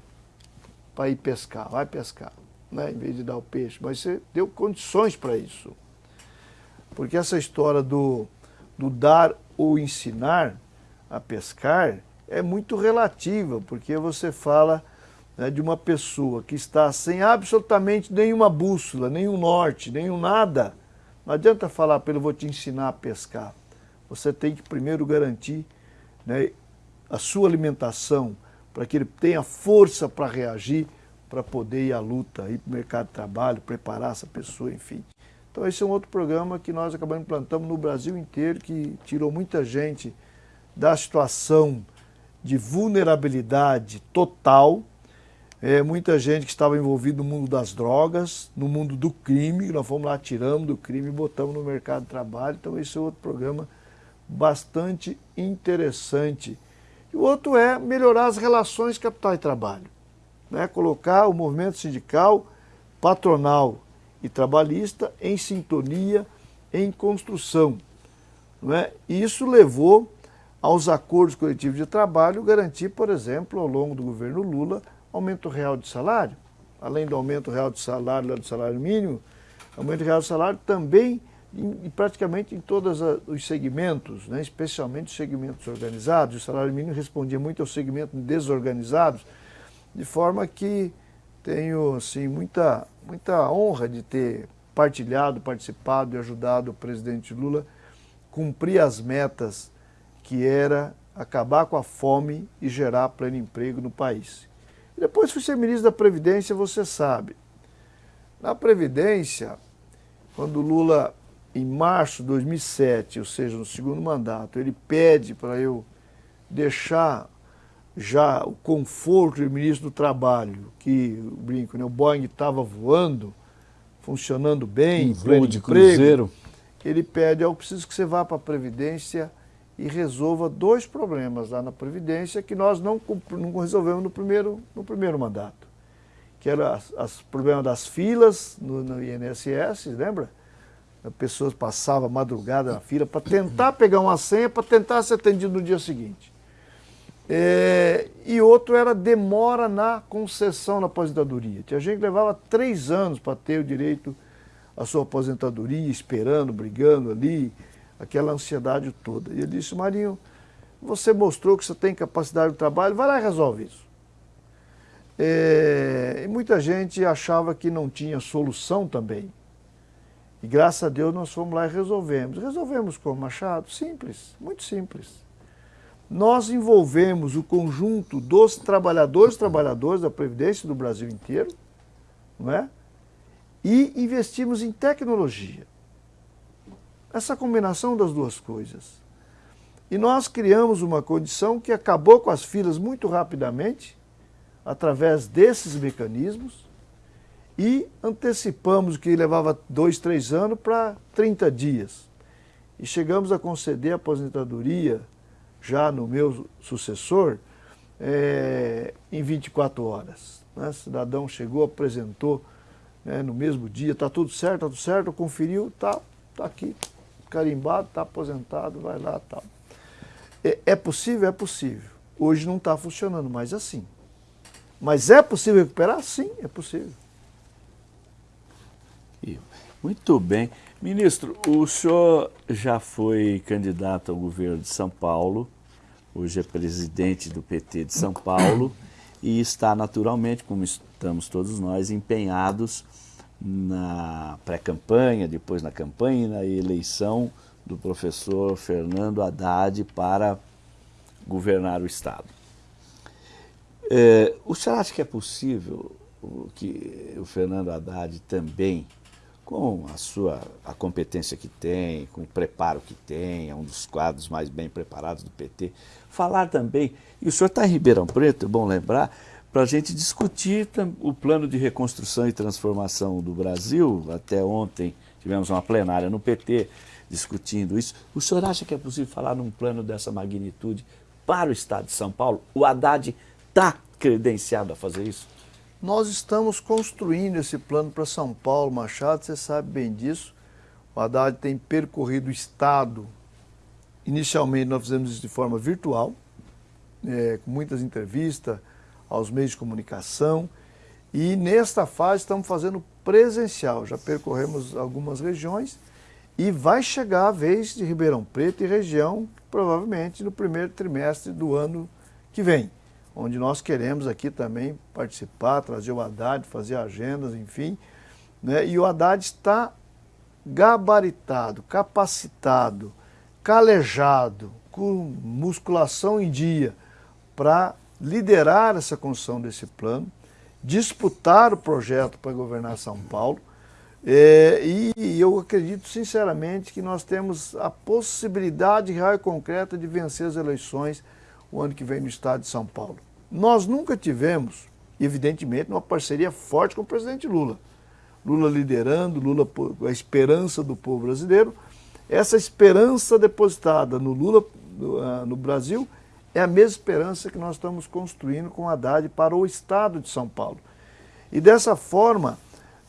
para ir pescar, vai pescar, né? em vez de dar o peixe, mas você deu condições para isso. Porque essa história do, do dar ou ensinar a pescar é muito relativa, porque você fala né, de uma pessoa que está sem absolutamente nenhuma bússola, nenhum norte, nenhum nada, não adianta falar ele, vou te ensinar a pescar. Você tem que primeiro garantir né, a sua alimentação, para que ele tenha força para reagir, para poder ir à luta, ir para o mercado de trabalho, preparar essa pessoa, enfim. Então esse é um outro programa que nós acabamos implantando no Brasil inteiro, que tirou muita gente da situação de vulnerabilidade total, é, muita gente que estava envolvida no mundo das drogas, no mundo do crime, nós fomos lá, tiramos do crime botamos no mercado de trabalho. Então esse é outro programa bastante interessante. E o outro é melhorar as relações capital e trabalho. Né? Colocar o movimento sindical, patronal e trabalhista em sintonia, em construção. Não é? E isso levou aos acordos coletivos de trabalho garantir, por exemplo, ao longo do governo Lula, aumento real de salário. Além do aumento real de salário, do salário mínimo, aumento real de salário também em, praticamente em todos os segmentos, né? especialmente os segmentos organizados. O salário mínimo respondia muito aos segmentos desorganizados, de forma que tenho assim, muita, muita honra de ter partilhado, participado e ajudado o presidente Lula cumprir as metas que era acabar com a fome e gerar pleno emprego no país. Depois fui ser ministro da Previdência, você sabe. Na Previdência, quando Lula em março de 2007, ou seja, no segundo mandato, ele pede para eu deixar já o conforto do ministro do Trabalho, que, brinco, né, o Boeing estava voando, funcionando bem, em pleno de emprego, cruzeiro. ele pede, eu preciso que você vá para a Previdência e resolva dois problemas lá na Previdência que nós não, não resolvemos no primeiro, no primeiro mandato, que era o problema das filas no, no INSS, lembra? pessoas passavam madrugada na fila para tentar pegar uma senha, para tentar ser atendido no dia seguinte. É, e outro era demora na concessão da aposentadoria. Tinha gente que levava três anos para ter o direito à sua aposentadoria, esperando, brigando ali, aquela ansiedade toda. E ele disse, Marinho, você mostrou que você tem capacidade de trabalho, vai lá e resolve isso. É, e muita gente achava que não tinha solução também. E graças a Deus nós fomos lá e resolvemos. Resolvemos com Machado? Simples, muito simples. Nós envolvemos o conjunto dos trabalhadores trabalhadores da Previdência do Brasil inteiro, não é? E investimos em tecnologia. Essa combinação das duas coisas. E nós criamos uma condição que acabou com as filas muito rapidamente, através desses mecanismos, e antecipamos o que levava dois, três anos para 30 dias. E chegamos a conceder a aposentadoria, já no meu sucessor, é, em 24 horas. Né? O cidadão chegou, apresentou né, no mesmo dia, está tudo certo, está tudo certo, conferiu, está tá aqui, carimbado, está aposentado, vai lá tal. É, é possível? É possível. Hoje não está funcionando mais assim. Mas é possível recuperar? Sim, é possível. Muito bem. Ministro, o senhor já foi candidato ao governo de São Paulo, hoje é presidente do PT de São Paulo e está naturalmente, como estamos todos nós, empenhados na pré-campanha, depois na campanha e na eleição do professor Fernando Haddad para governar o Estado. É, o senhor acha que é possível que o Fernando Haddad também com a sua a competência que tem, com o preparo que tem, é um dos quadros mais bem preparados do PT. Falar também, e o senhor está em Ribeirão Preto, é bom lembrar, para a gente discutir o plano de reconstrução e transformação do Brasil. Até ontem tivemos uma plenária no PT discutindo isso. O senhor acha que é possível falar num plano dessa magnitude para o Estado de São Paulo? O Haddad está credenciado a fazer isso? Nós estamos construindo esse plano para São Paulo, Machado, você sabe bem disso. O Haddad tem percorrido o Estado. Inicialmente nós fizemos isso de forma virtual, é, com muitas entrevistas aos meios de comunicação. E nesta fase estamos fazendo presencial. Já percorremos algumas regiões e vai chegar a vez de Ribeirão Preto e região, provavelmente no primeiro trimestre do ano que vem onde nós queremos aqui também participar, trazer o Haddad, fazer agendas, enfim. Né? E o Haddad está gabaritado, capacitado, calejado, com musculação em dia, para liderar essa construção desse plano, disputar o projeto para governar São Paulo, é, e eu acredito sinceramente que nós temos a possibilidade real e concreta de vencer as eleições o ano que vem no estado de São Paulo. Nós nunca tivemos, evidentemente, uma parceria forte com o presidente Lula. Lula liderando, Lula a esperança do povo brasileiro. Essa esperança depositada no Lula, no, uh, no Brasil, é a mesma esperança que nós estamos construindo com Haddad para o estado de São Paulo. E dessa forma,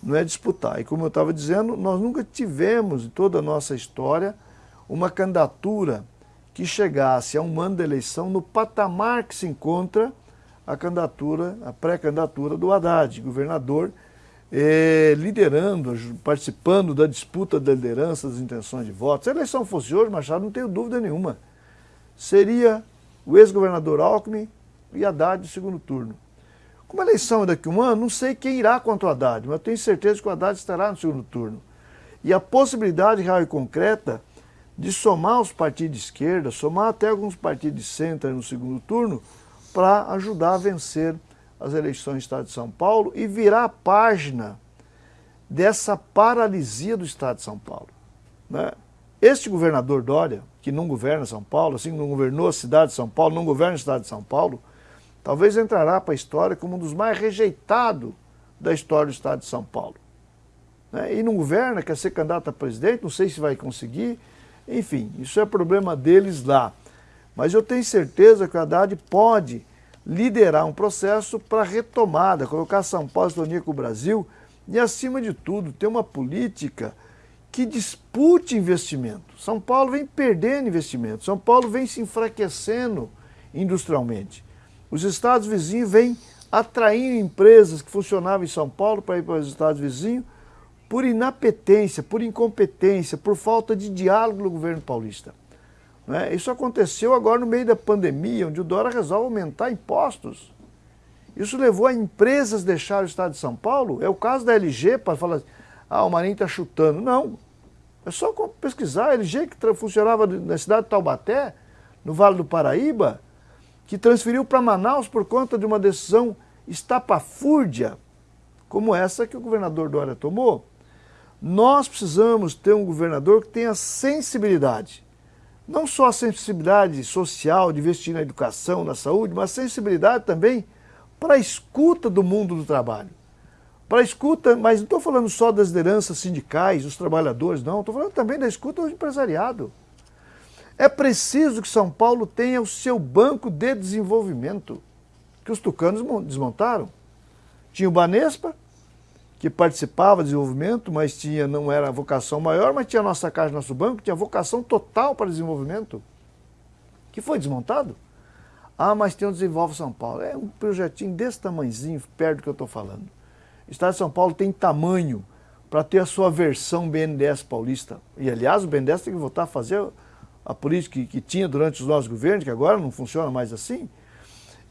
não é disputar. E como eu estava dizendo, nós nunca tivemos em toda a nossa história uma candidatura que chegasse a um ano da eleição no patamar que se encontra a candidatura, a pré-candidatura do Haddad, governador, eh, liderando, participando da disputa da liderança, das intenções de voto. Se a eleição fosse hoje, Machado, não tenho dúvida nenhuma, seria o ex-governador Alckmin e Haddad no segundo turno. Como a eleição é daqui a um ano, não sei quem irá contra o Haddad, mas tenho certeza que o Haddad estará no segundo turno. E a possibilidade real e concreta de somar os partidos de esquerda, somar até alguns partidos de centro no segundo turno, para ajudar a vencer as eleições do Estado de São Paulo e virar a página dessa paralisia do Estado de São Paulo. Né? Este governador Dória, que não governa São Paulo, assim não governou a cidade de São Paulo, não governa o Estado de São Paulo, talvez entrará para a história como um dos mais rejeitados da história do Estado de São Paulo. Né? E não governa, quer ser candidato a presidente, não sei se vai conseguir, enfim, isso é problema deles lá. Mas eu tenho certeza que o Haddad pode liderar um processo para retomada, colocar São Paulo em com o Brasil e, acima de tudo, ter uma política que dispute investimento. São Paulo vem perdendo investimento, São Paulo vem se enfraquecendo industrialmente. Os estados vizinhos vêm atraindo empresas que funcionavam em São Paulo para ir para os estados vizinhos por inapetência, por incompetência, por falta de diálogo do governo paulista. Né? Isso aconteceu agora no meio da pandemia, onde o Dória resolve aumentar impostos. Isso levou a empresas deixar o estado de São Paulo. É o caso da LG, para falar assim, ah, o Marinho está chutando. Não, é só pesquisar. A LG que funcionava na cidade de Taubaté, no Vale do Paraíba, que transferiu para Manaus por conta de uma decisão estapafúrdia, como essa que o governador Dória tomou. Nós precisamos ter um governador que tenha sensibilidade. Não só a sensibilidade social de investir na educação, na saúde, mas sensibilidade também para a escuta do mundo do trabalho. Para a escuta, mas não estou falando só das lideranças sindicais, dos trabalhadores, não. Estou falando também da escuta do empresariado. É preciso que São Paulo tenha o seu banco de desenvolvimento, que os tucanos desmontaram. Tinha o Banespa, que participava do desenvolvimento, mas tinha, não era a vocação maior, mas tinha a nossa Caixa, nosso banco, tinha vocação total para desenvolvimento, que foi desmontado. Ah, mas tem o Desenvolve São Paulo. É um projetinho desse tamanhozinho, perto do que eu estou falando. O Estado de São Paulo tem tamanho para ter a sua versão BNDES paulista. E, aliás, o BNDES tem que voltar a fazer a política que, que tinha durante os nossos governos, que agora não funciona mais assim.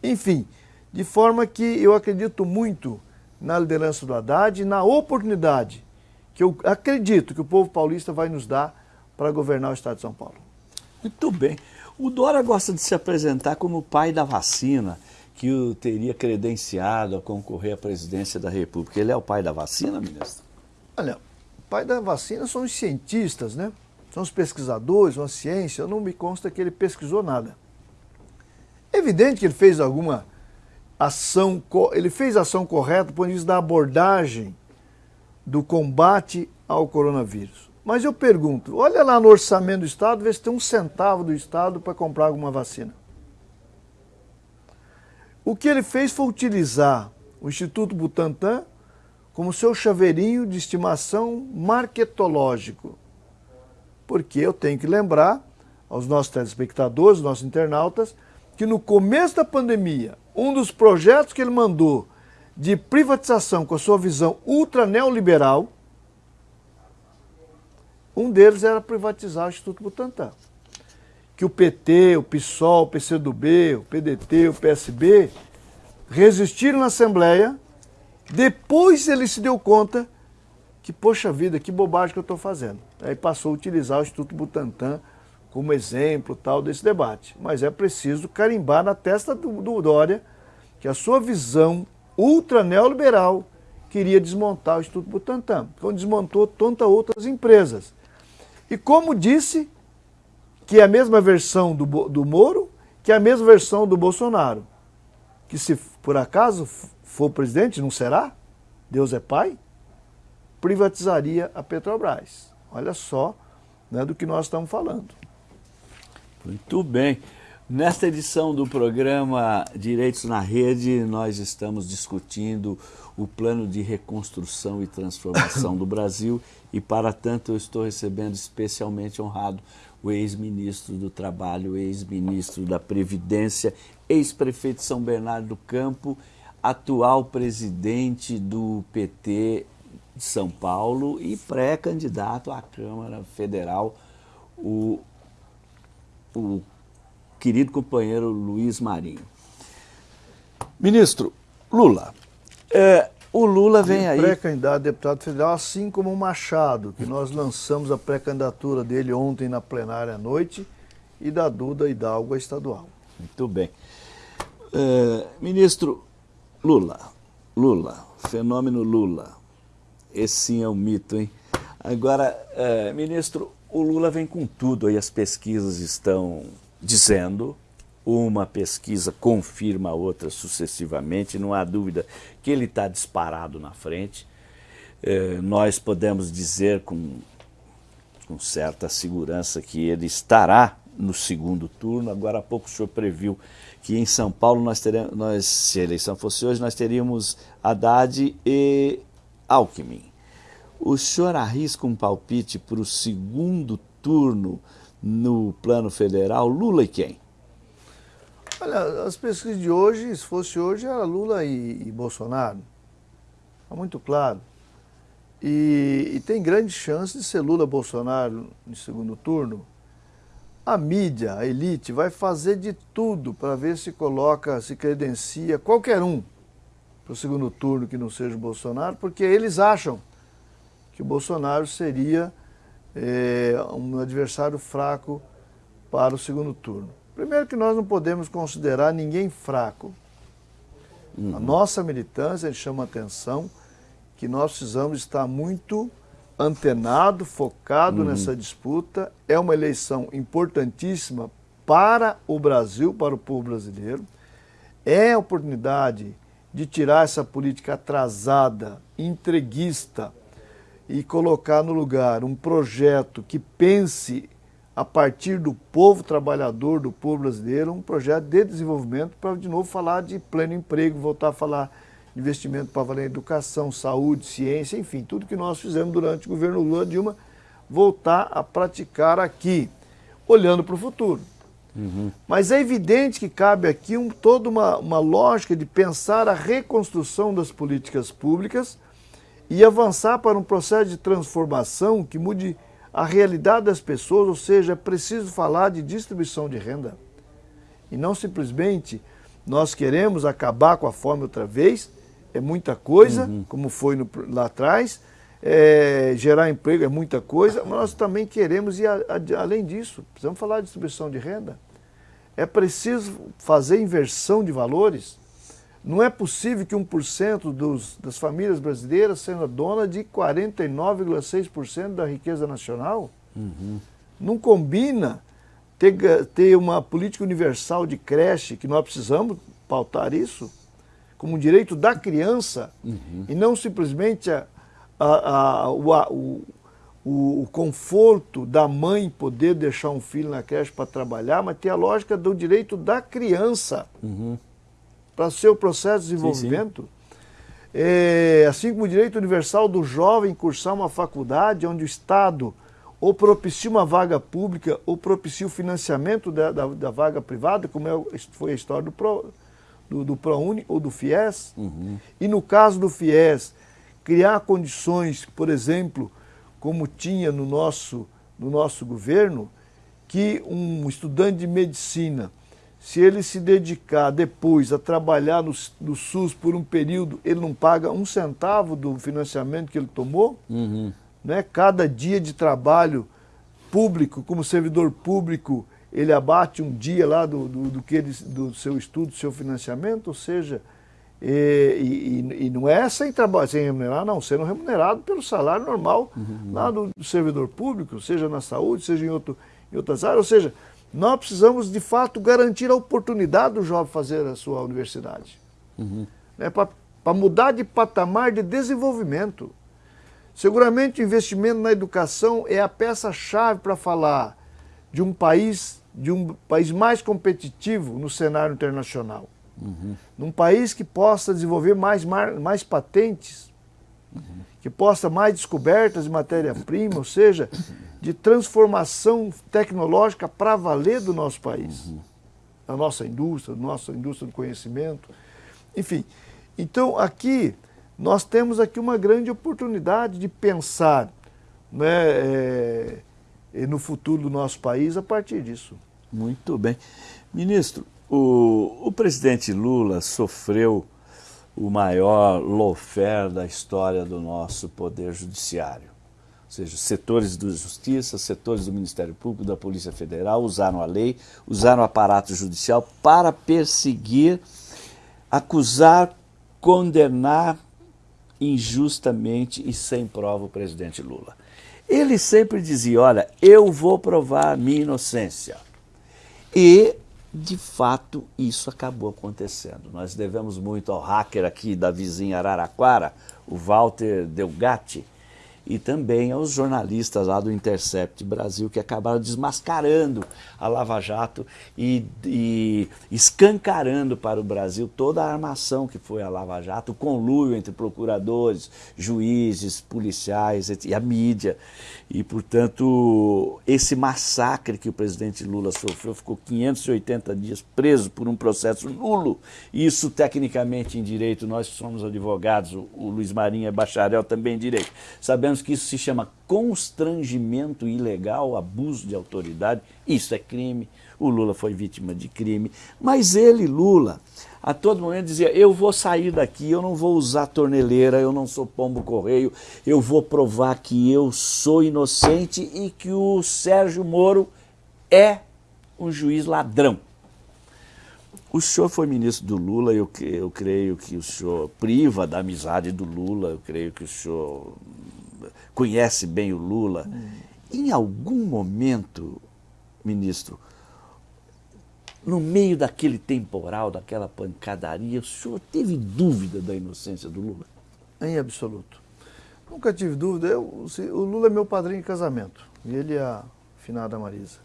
Enfim, de forma que eu acredito muito na liderança do Haddad e na oportunidade que eu acredito que o povo paulista vai nos dar para governar o Estado de São Paulo. Muito bem. O Dora gosta de se apresentar como o pai da vacina, que o teria credenciado a concorrer à presidência da República. Ele é o pai da vacina, ministro? Olha, o pai da vacina são os cientistas, né? são os pesquisadores, uma ciência, não me consta que ele pesquisou nada. É evidente que ele fez alguma ação, ele fez ação correta por isso da abordagem do combate ao coronavírus. Mas eu pergunto, olha lá no orçamento do Estado, vê se tem um centavo do Estado para comprar alguma vacina. O que ele fez foi utilizar o Instituto Butantan como seu chaveirinho de estimação marketológico porque eu tenho que lembrar aos nossos telespectadores, aos nossos internautas, que no começo da pandemia, um dos projetos que ele mandou de privatização com a sua visão ultra neoliberal, um deles era privatizar o Instituto Butantan. Que o PT, o PSOL, o PCdoB, o PDT, o PSB resistiram na Assembleia, depois ele se deu conta que, poxa vida, que bobagem que eu estou fazendo. Aí passou a utilizar o Instituto Butantan como exemplo tal desse debate. Mas é preciso carimbar na testa do, do Dória que a sua visão ultra neoliberal queria desmontar o Instituto Butantan. Então desmontou tantas outras empresas. E como disse, que é a mesma versão do, do Moro, que é a mesma versão do Bolsonaro. Que se por acaso for presidente, não será? Deus é pai? Privatizaria a Petrobras. Olha só né, do que nós estamos falando. Muito bem. Nesta edição do programa Direitos na Rede, nós estamos discutindo o plano de reconstrução e transformação do Brasil e, para tanto, eu estou recebendo especialmente honrado o ex-ministro do Trabalho, ex-ministro da Previdência, ex-prefeito de São Bernardo do Campo, atual presidente do PT de São Paulo e pré-candidato à Câmara Federal, o, o querido companheiro Luiz Marinho. Ministro, Lula, é, o Lula vem aí. Pré-candidato a deputado federal, assim como o Machado, que nós lançamos a pré-candidatura dele ontem na plenária à noite, e da Duda Hidalgo a estadual. Muito bem. É, ministro Lula, Lula, fenômeno Lula. Esse sim é um mito, hein? Agora, é, ministro, o Lula vem com tudo aí, as pesquisas estão dizendo uma pesquisa confirma a outra sucessivamente, não há dúvida que ele está disparado na frente. É, nós podemos dizer com, com certa segurança que ele estará no segundo turno. Agora há pouco o senhor previu que em São Paulo, nós teremos, nós, se a eleição fosse hoje, nós teríamos Haddad e Alckmin. O senhor arrisca um palpite para o segundo turno no plano federal, Lula e quem? Olha, as pesquisas de hoje, se fosse hoje, era Lula e, e Bolsonaro. Está muito claro. E, e, tem grande chance de ser Lula-Bolsonaro no segundo turno. A mídia, a elite, vai fazer de tudo para ver se coloca, se credencia qualquer um para o segundo turno que não seja o Bolsonaro, porque eles acham que o Bolsonaro seria é, um adversário fraco para o segundo turno. Primeiro que nós não podemos considerar ninguém fraco. Uhum. A nossa militância chama atenção que nós precisamos estar muito antenado, focado uhum. nessa disputa. É uma eleição importantíssima para o Brasil, para o povo brasileiro. É a oportunidade de tirar essa política atrasada, entreguista e colocar no lugar um projeto que pense a partir do povo trabalhador, do povo brasileiro, um projeto de desenvolvimento para, de novo, falar de pleno emprego, voltar a falar de investimento para valer educação, saúde, ciência, enfim, tudo que nós fizemos durante o governo Lula Dilma, voltar a praticar aqui, olhando para o futuro. Uhum. Mas é evidente que cabe aqui um, toda uma, uma lógica de pensar a reconstrução das políticas públicas e avançar para um processo de transformação que mude a realidade das pessoas, ou seja, é preciso falar de distribuição de renda. E não simplesmente nós queremos acabar com a fome outra vez, é muita coisa, uhum. como foi no, lá atrás, é, gerar emprego é muita coisa, mas nós também queremos ir a, a, além disso, precisamos falar de distribuição de renda. É preciso fazer inversão de valores, não é possível que 1% dos, das famílias brasileiras seja dona de 49,6% da riqueza nacional. Uhum. Não combina ter, ter uma política universal de creche, que nós precisamos pautar isso, como um direito da criança, uhum. e não simplesmente a, a, a, o, o, o, conforto da mãe poder deixar um filho na creche para trabalhar, mas ter a lógica do direito da criança. Uhum para o seu processo de desenvolvimento. Sim, sim. É, assim como o direito universal do jovem cursar uma faculdade onde o Estado ou propicia uma vaga pública ou propicia o financiamento da, da, da vaga privada, como é, foi a história do, Pro, do, do ProUni ou do FIES. Uhum. E no caso do FIES, criar condições, por exemplo, como tinha no nosso, no nosso governo, que um estudante de medicina se ele se dedicar depois a trabalhar no, no, SUS por um período, ele não paga um centavo do financiamento que ele tomou. Uhum. Né? Cada dia de trabalho público, como servidor público, ele abate um dia lá do, do, do, que ele, do seu estudo, do seu financiamento, ou seja, e, e, e não é sem trabalho, sem remunerar, não, sendo remunerado pelo salário normal uhum. lá do, do, servidor público, seja na saúde, seja em, outro, em outras áreas, ou seja, nós precisamos de fato garantir a oportunidade do jovem fazer a sua universidade. Uhum. Né, Para mudar de patamar de desenvolvimento. Seguramente o investimento na educação é a peça-chave para falar de um país, de um país mais competitivo no cenário internacional. Uhum. Num país que possa desenvolver mais, mais patentes, uhum. Que possa mais descobertas de matéria-prima, ou seja, de transformação tecnológica para valer do nosso país. Uhum. Da nossa indústria, da nossa indústria do conhecimento. Enfim, então aqui nós temos aqui uma grande oportunidade de pensar né, é, no futuro do nosso país a partir disso. Muito bem. Ministro, o, o presidente Lula sofreu o maior lawfare da história do nosso poder judiciário. Ou seja, setores da justiça, setores do Ministério Público, da Polícia Federal usaram a lei, usaram o aparato judicial para perseguir, acusar, condenar injustamente e sem prova o presidente Lula. Ele sempre dizia, olha, eu vou provar a minha inocência. E, de fato, isso acabou acontecendo. Nós devemos muito ao hacker aqui da vizinha Araraquara, o Walter Delgatti, e também aos jornalistas lá do Intercept Brasil que acabaram desmascarando a Lava Jato e, e, escancarando para o Brasil toda a armação que foi a Lava Jato, o conluio entre procuradores, juízes, policiais e a mídia. E, portanto, esse massacre que o presidente Lula sofreu, ficou 580 dias preso por um processo nulo. Isso, tecnicamente, em direito, nós somos advogados, o, o Luiz Marinho é bacharel também em direito, sabemos que isso se chama constrangimento ilegal, abuso de autoridade, isso é crime, o Lula foi vítima de crime, mas ele, Lula, a todo momento dizia, eu vou sair daqui, eu não vou usar torneleira, eu não sou pombo correio, eu vou provar que eu sou inocente e que o Sérgio Moro é um juiz ladrão. O senhor foi ministro do Lula, eu, eu creio que o senhor priva da amizade do Lula, eu creio que o senhor conhece bem o Lula. Em algum momento, ministro, no meio daquele temporal, daquela pancadaria, o senhor teve dúvida da inocência do Lula? Em absoluto. Nunca tive dúvida. Eu, o Lula é meu padrinho de casamento. E ele é a finada Marisa.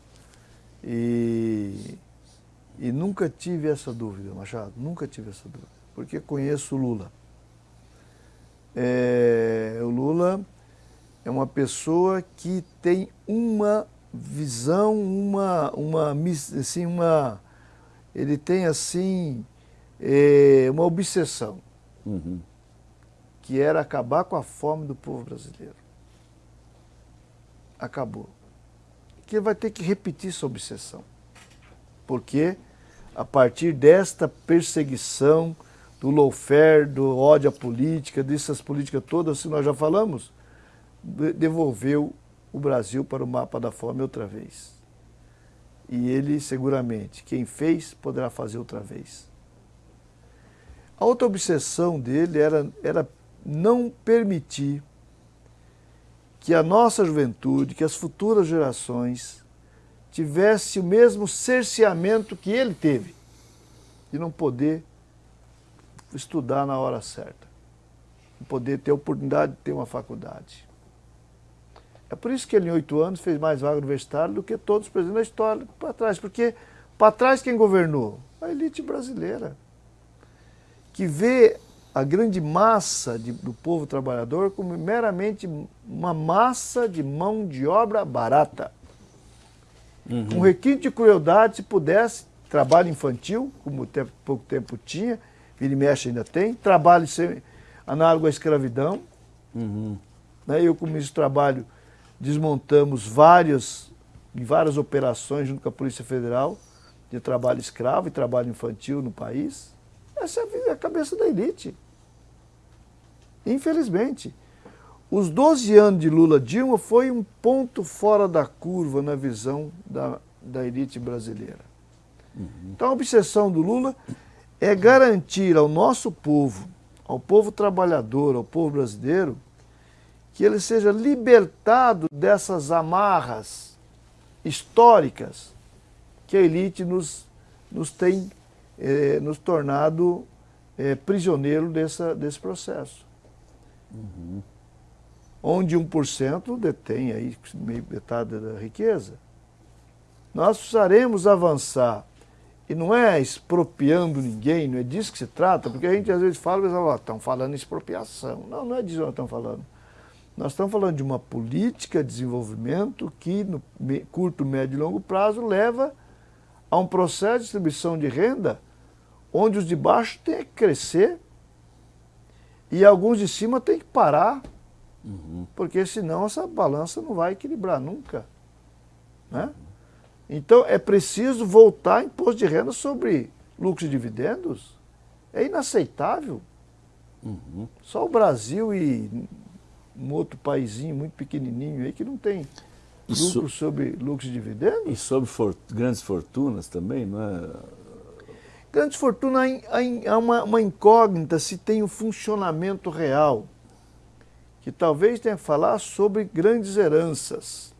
E, e nunca tive essa dúvida, Machado. Nunca tive essa dúvida. Porque conheço o Lula. É, o Lula é uma pessoa que tem uma visão, uma, uma, assim, uma, ele tem assim é, uma obsessão, uhum. que era acabar com a fome do povo brasileiro. Acabou. Que ele vai ter que repetir essa obsessão. Porque a partir desta perseguição, do lawfare, do ódio à política, dessas políticas todas que nós já falamos, devolveu o Brasil para o mapa da fome outra vez. E ele, seguramente, quem fez, poderá fazer outra vez. A outra obsessão dele era, era não permitir que a nossa juventude, que as futuras gerações tivesse o mesmo cerceamento que ele teve, de não poder estudar na hora certa, não poder ter a oportunidade de ter uma faculdade. É por isso que ele, em oito anos, fez mais vaga universitária do que todos os presidentes da história para trás. Porque para trás quem governou? A elite brasileira. Que vê a grande massa de, do povo trabalhador como meramente uma massa de mão de obra barata. Uhum. Com requinte de crueldade, se pudesse, trabalho infantil, como tempo, pouco tempo tinha, vira e mexe ainda tem, trabalho sem, análogo à escravidão. Uhum. Né? Eu, como ministro do Trabalho, desmontamos várias, várias operações junto com a Polícia Federal de trabalho escravo e trabalho infantil no país. Essa é a cabeça da elite. Infelizmente. os 12 anos de Lula Dilma foi um ponto fora da curva na visão da, da elite brasileira. Uhum. Então a obsessão do Lula é garantir ao nosso povo, ao povo trabalhador, ao povo brasileiro, que ele seja libertado dessas amarras históricas que a elite nos, nos tem eh, nos tornado eh, prisioneiro dessa, desse processo. Uhum. Onde 1% detém aí meio metade da riqueza. Nós precisaremos avançar e não é expropriando ninguém, não é disso que se trata, porque a gente às vezes fala, mas estão falando expropriação. Não, não é disso que nós estamos falando. Nós estamos falando de uma política de desenvolvimento que, no curto, médio e longo prazo, leva a um processo de distribuição de renda onde os de baixo têm que crescer e alguns de cima têm que parar, uhum. porque senão essa balança não vai equilibrar nunca. Né? Então é preciso voltar imposto de renda sobre lucros e dividendos. É inaceitável. Uhum. Só o Brasil e um outro paísinho muito pequenininho aí que não tem lucro sobre lucros e dividendos. E sobre for, grandes fortunas também, não é? Grandes fortunas há uma, uma incógnita se tem o um funcionamento real, que talvez tenha que falar sobre grandes heranças.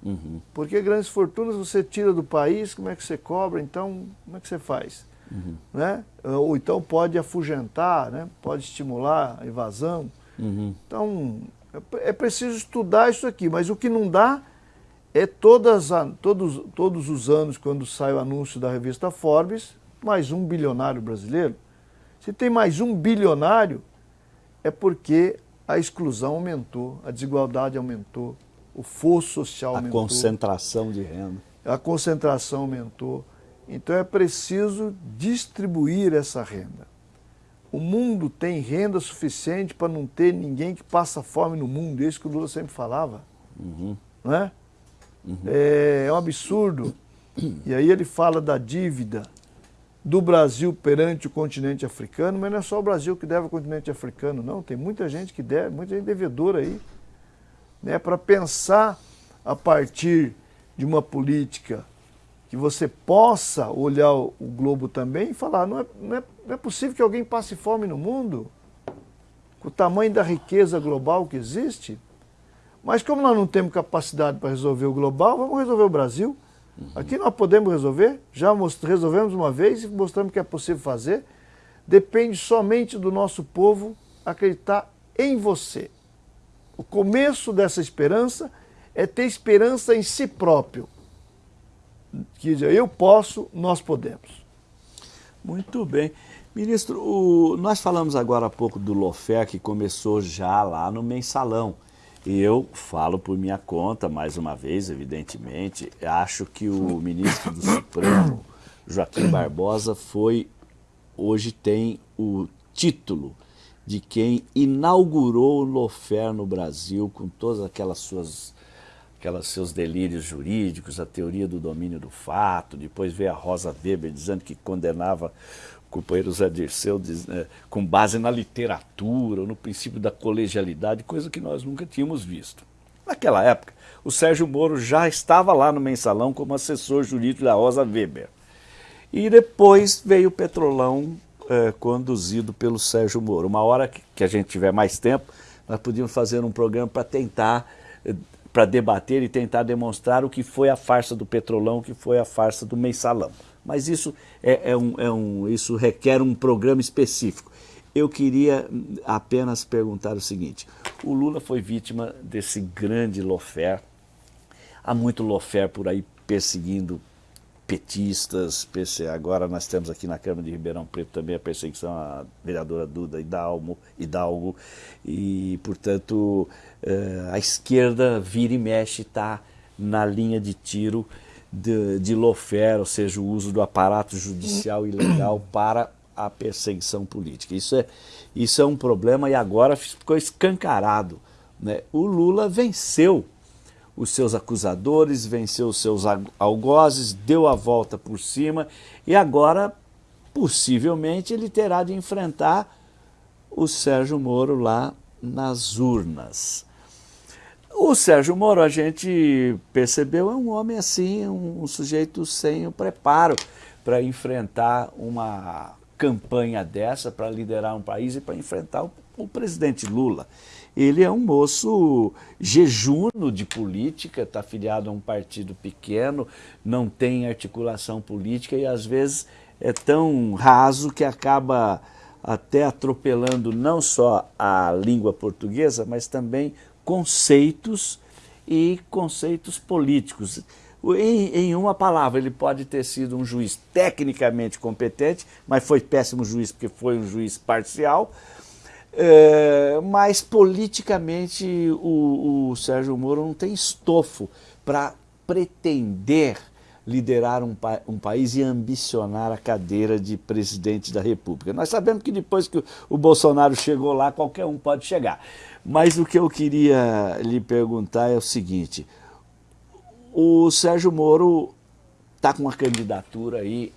Uhum. Porque grandes fortunas você tira do país, como é que você cobra, então como é que você faz? Uhum. Né? Ou então pode afugentar, né? pode estimular a evasão. Uhum. Então é preciso estudar isso aqui, mas o que não dá é todas, todos, todos os anos, quando sai o anúncio da revista Forbes, mais um bilionário brasileiro. Se tem mais um bilionário, é porque a exclusão aumentou, a desigualdade aumentou, o fosso social a aumentou. A concentração de renda. A concentração aumentou. Então é preciso distribuir essa renda. O mundo tem renda suficiente para não ter ninguém que passa fome no mundo, é isso que o Lula sempre falava. Uhum. Não é? Uhum. é? É um absurdo. E aí ele fala da dívida do Brasil perante o continente africano, mas não é só o Brasil que deve ao continente africano, não. Tem muita gente que deve, muita gente devedora aí né, para pensar a partir de uma política que você possa olhar o, globo também e falar, não é, não, é, não é possível que alguém passe fome no mundo, com o tamanho da riqueza global que existe, mas como nós não temos capacidade para resolver o global, vamos resolver o Brasil. Uhum. Aqui nós podemos resolver, já resolvemos uma vez e mostramos que é possível fazer. Depende somente do nosso povo acreditar em você. O começo dessa esperança é ter esperança em si próprio. Que dizer, eu posso, nós podemos. Muito bem. Ministro, o, nós falamos agora há pouco do Lofé, que começou já lá no mensalão. E eu falo por minha conta, mais uma vez, evidentemente, acho que o ministro do Supremo, Joaquim Barbosa, foi, hoje tem o título de quem inaugurou o Lofer no Brasil com todas aquelas suas aquelas seus delírios jurídicos, a teoria do domínio do fato, depois veio a Rosa Weber dizendo que condenava o companheiro Zé Dirceu né, com base na literatura, no princípio da colegialidade, coisa que nós nunca tínhamos visto. Naquela época, o Sérgio Moro já estava lá no mensalão como assessor jurídico da Rosa Weber. E depois veio o Petrolão é, conduzido pelo Sérgio Moro. Uma hora que a gente tiver mais tempo, nós podíamos fazer um programa para tentar, é, para debater e tentar demonstrar o que foi a farsa do Petrolão, o que foi a farsa do Mensalão. Mas isso, é, é um, é um, isso requer um programa específico. Eu queria apenas perguntar o seguinte, o Lula foi vítima desse grande lofer, há muito lofer por aí perseguindo petistas, agora nós temos aqui na Câmara de Ribeirão Preto também a perseguição à vereadora Duda Hidalgo, Hidalgo. E, portanto, eh, a esquerda vira e mexe está na linha de tiro de, de ou seja, o uso do aparato judicial ilegal para a perseguição política. Isso é, isso é um problema e agora ficou escancarado. Né? O Lula venceu os seus acusadores, venceu os seus algozes, deu a volta por cima e agora, possivelmente, ele terá de enfrentar o Sérgio Moro lá nas urnas. O Sérgio Moro, a gente percebeu, é um homem assim, um, um sujeito sem o preparo para enfrentar uma campanha dessa, para liderar um país e para enfrentar o, o presidente Lula. Ele é um moço jejuno de política, está afiliado a um partido pequeno, não tem articulação política e às vezes é tão raso que acaba até atropelando não só a língua portuguesa, mas também conceitos e conceitos políticos. Em, em, uma palavra, ele pode ter sido um juiz tecnicamente competente, mas foi péssimo juiz porque foi um juiz parcial, é, mas politicamente o, o Sérgio Moro não tem estofo para pretender liderar um, um, país e ambicionar a cadeira de presidente da República. Nós sabemos que depois que o Bolsonaro chegou lá, qualquer um pode chegar. Mas o que eu queria lhe perguntar é o seguinte, o Sérgio Moro está com uma candidatura aí,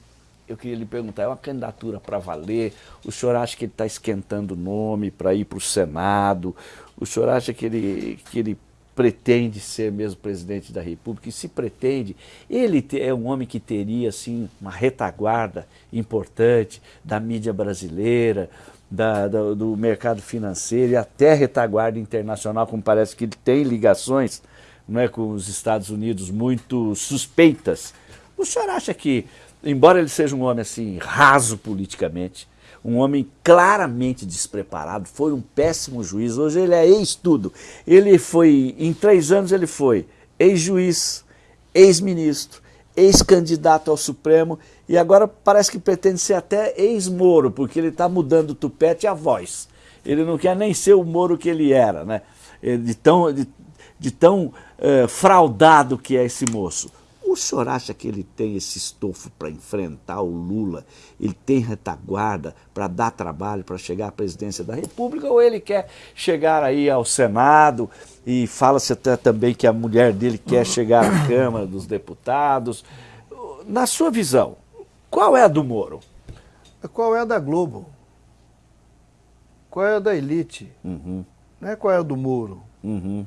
eu queria lhe perguntar, é uma candidatura para valer? O senhor acha que ele está esquentando o nome para ir para o Senado? O senhor acha que ele, que ele pretende ser mesmo presidente da República, e se pretende, ele é um homem que teria assim, uma retaguarda importante da mídia brasileira, da, do mercado financeiro e até retaguarda internacional, como parece que ele tem ligações não é, com os Estados Unidos muito suspeitas. O senhor acha que, embora ele seja um homem assim raso politicamente, um homem claramente despreparado, foi um péssimo juiz, hoje ele é ex-tudo. Ele foi, em três anos ele foi ex-juiz, ex-ministro, ex-candidato ao Supremo e agora parece que pretende ser até ex-Moro, porque ele está mudando o tupete a voz. Ele não quer nem ser o Moro que ele era, né? de tão, de, de tão uh, fraudado que é esse moço. O senhor acha que ele tem esse estofo para enfrentar o Lula? Ele tem retaguarda para dar trabalho, para chegar à presidência da República? Ou ele quer chegar aí ao Senado e fala-se até também que a mulher dele quer chegar à Câmara dos Deputados? Na sua visão, qual é a do Moro? Qual é a da Globo? Qual é a da elite? Uhum. Não é qual é a do Moro. Uhum.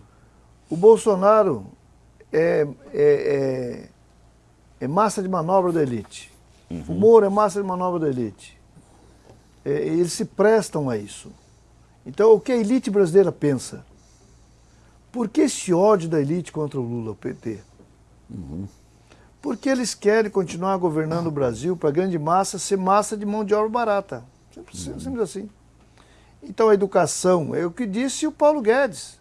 O Bolsonaro é, é, é, é massa de manobra da elite. Uhum. O Moro é massa de manobra da elite. É, eles se prestam a isso. Então, o que a elite brasileira pensa? Por que esse ódio da elite contra o Lula, o PT? Uhum. Porque eles querem continuar governando o Brasil para a grande massa ser massa de mão de obra barata. Simples, uhum. simples assim. Então, a educação, é o que disse o Paulo Guedes.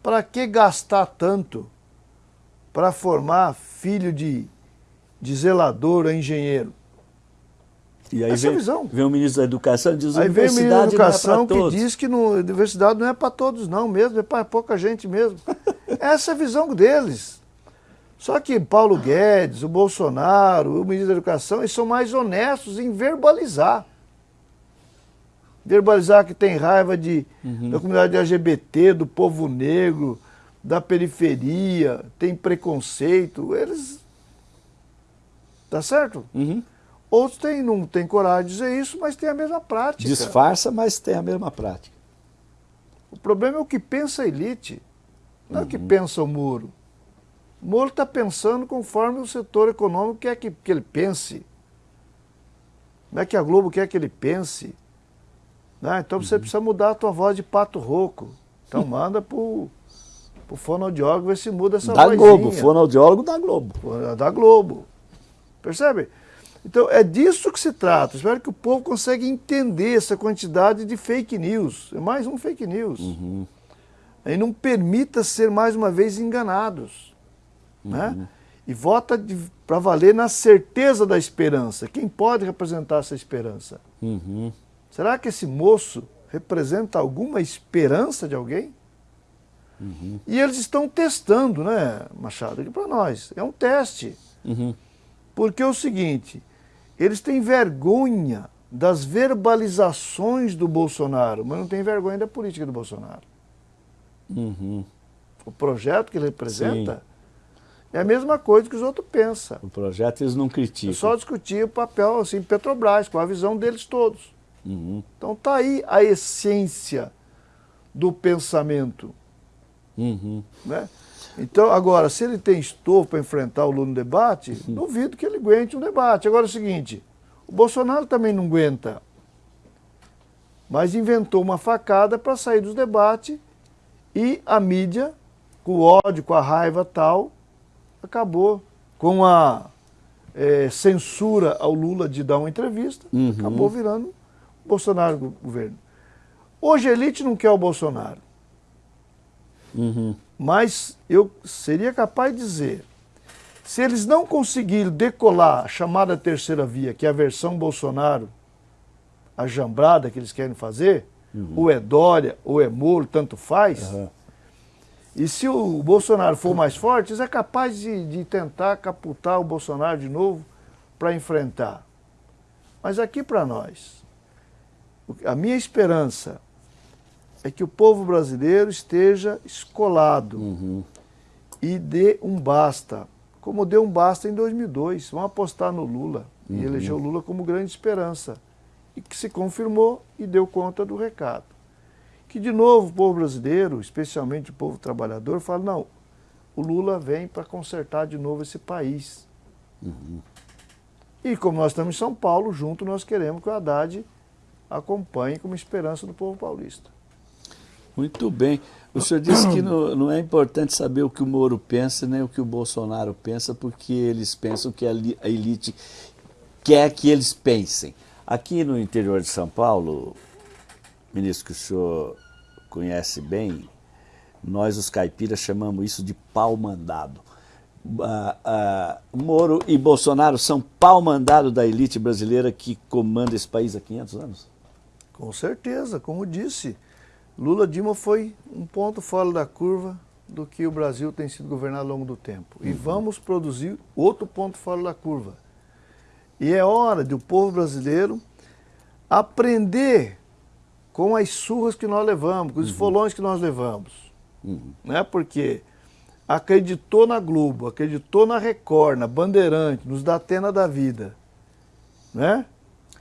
Para que gastar tanto para formar filho de de zelador a engenheiro. E aí Essa vem, visão. vem o ministro da Educação e diz aí vem o ministro da é Educação é que diz que no, a universidade não é para todos não mesmo, é para pouca gente mesmo. Essa é a visão deles. Só que Paulo Guedes, o Bolsonaro, o ministro da Educação, eles são mais honestos em verbalizar. Verbalizar que tem raiva de, uhum. da comunidade LGBT, do povo negro, da periferia, tem preconceito. Eles Tá certo? Uhum. Outros têm, não têm coragem de dizer isso, mas tem a mesma prática. Disfarça, mas tem a mesma prática. O problema é o que pensa a elite, não uhum. é o que uhum. pensa o Moro. O Moro está pensando conforme o setor econômico quer que, que ele pense. Não é que a Globo quer que ele pense. Né? Então você uhum. precisa mudar a tua voz de pato rouco. Então manda para o fonoaudiólogo ver se muda essa da vozinha. Da Globo, fonoaudiólogo da Globo. Da Globo. Percebe? Então é disso que se trata. Espero que o povo consiga entender essa quantidade de fake news. É mais um fake news. Uhum. E não permita ser mais uma vez enganados. Uhum. Né? E vota para valer na certeza da esperança. Quem pode representar essa esperança? Uhum. Será que esse moço representa alguma esperança de alguém? Uhum. E eles estão testando, né, Machado? Aqui para nós. É um teste. Uhum. Porque é o seguinte, eles têm vergonha das verbalizações do Bolsonaro, mas não têm vergonha da política do Bolsonaro. Uhum. O projeto que ele representa Sim. é a mesma coisa que os outros pensam. O projeto eles não criticam. É só discutir o papel assim, Petrobras, com a visão deles todos. Uhum. Então está aí a essência do pensamento. Uhum. Né? Então, agora, se ele tem estofo para enfrentar o Lula no debate, uhum. duvido que ele aguente um debate. Agora é o seguinte, o Bolsonaro também não aguenta, mas inventou uma facada para sair dos debates e a mídia, com o ódio, com a raiva tal, acabou com a é, censura ao Lula de dar uma entrevista, uhum. acabou virando Bolsonaro governo. Hoje a elite não quer o Bolsonaro. Uhum. Mas eu seria capaz de dizer, se eles não conseguirem decolar a chamada terceira via, que é a versão Bolsonaro, a jambrada que eles querem fazer, uhum. ou é Dória, ou é Moro, tanto faz, uhum. E se o Bolsonaro for mais forte, eles é capaz de, de tentar caputar o Bolsonaro de novo para enfrentar. Mas aqui para nós, a minha esperança é que o povo brasileiro esteja escolado uhum. e dê um basta, como deu um basta em 2002. Vão apostar no Lula uhum. e eleger o Lula como grande esperança. E que se confirmou e deu conta do recado que de novo o povo brasileiro, especialmente o povo trabalhador, fala, não, o Lula vem para consertar de novo esse país. Uhum. E como nós estamos em São Paulo, junto nós queremos que o Haddad acompanhe como esperança do povo paulista. Muito bem. O senhor disse que não, não, é importante saber o que o Moro pensa, nem o que o Bolsonaro pensa, porque eles pensam que a elite quer que eles pensem. Aqui no interior de São Paulo, ministro, que o senhor conhece bem, nós os caipiras chamamos isso de pau mandado. Ah, ah, Moro e Bolsonaro são pau mandado da elite brasileira que comanda esse país há 500 anos? Com certeza, como disse, Lula Dilma foi um ponto fora da curva do que o Brasil tem sido governado ao longo do tempo. E uhum. vamos produzir outro ponto fora da curva. E é hora do povo brasileiro aprender com as surras que nós levamos, com os uhum. folões que nós levamos. Uhum. Né? Porque acreditou na Globo, acreditou na Record, na Bandeirante, nos Datena da vida. Né?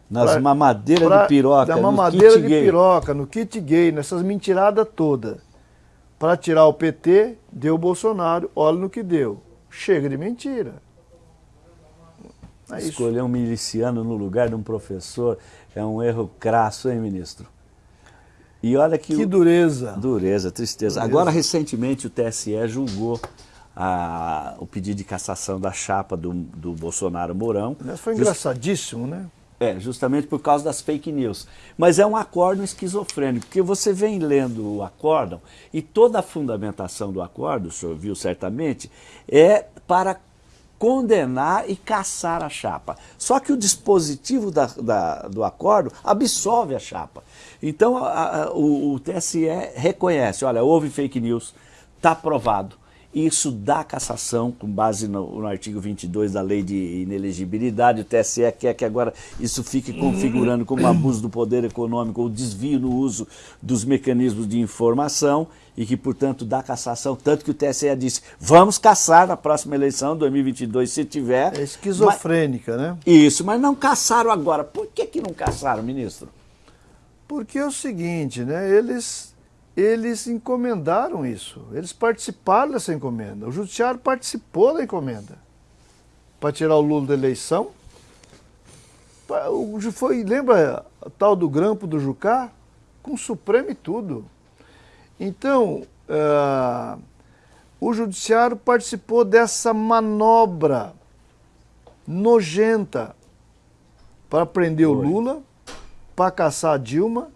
Nas pra, mamadeiras pra, de piroca, na mamadeira de gay. piroca, no kit gay, nessas mentiradas todas. Para tirar o PT, deu o Bolsonaro, olha no que deu. Chega de mentira. É Escolher um miliciano no lugar de um professor é um erro crasso, hein, ministro? E olha que... Que dureza. Dureza, tristeza. Dureza. Agora, recentemente, o TSE julgou a, o pedido de cassação da chapa do, do Bolsonaro Mourão. foi engraçadíssimo, né? É, justamente por causa das fake news. Mas é um acórdão esquizofrênico, porque você vem lendo o acórdão e toda a fundamentação do acórdão, o senhor viu certamente, é para condenar e caçar a chapa. Só que o dispositivo da, da, do acordo absolve a chapa. Então a, a, o, o, TSE reconhece, olha, houve fake news, está provado. Isso dá cassação com base no, no, artigo 22 da lei de inelegibilidade. O TSE quer que agora isso fique configurando como abuso do poder econômico ou desvio no uso dos mecanismos de informação e que, portanto, dá cassação. Tanto que o TSE disse, vamos caçar na próxima eleição, 2022, se tiver. É esquizofrênica, mas, né? Isso, mas não caçaram agora. Por que, que não caçaram, ministro? Porque é o seguinte, né? Eles eles encomendaram isso, eles participaram dessa encomenda. O judiciário participou da encomenda para tirar o Lula da eleição. Foi, lembra a tal do grampo do Jucá? Com o Supremo e tudo. Então, uh, o judiciário participou dessa manobra nojenta para prender o Lula, para caçar a Dilma,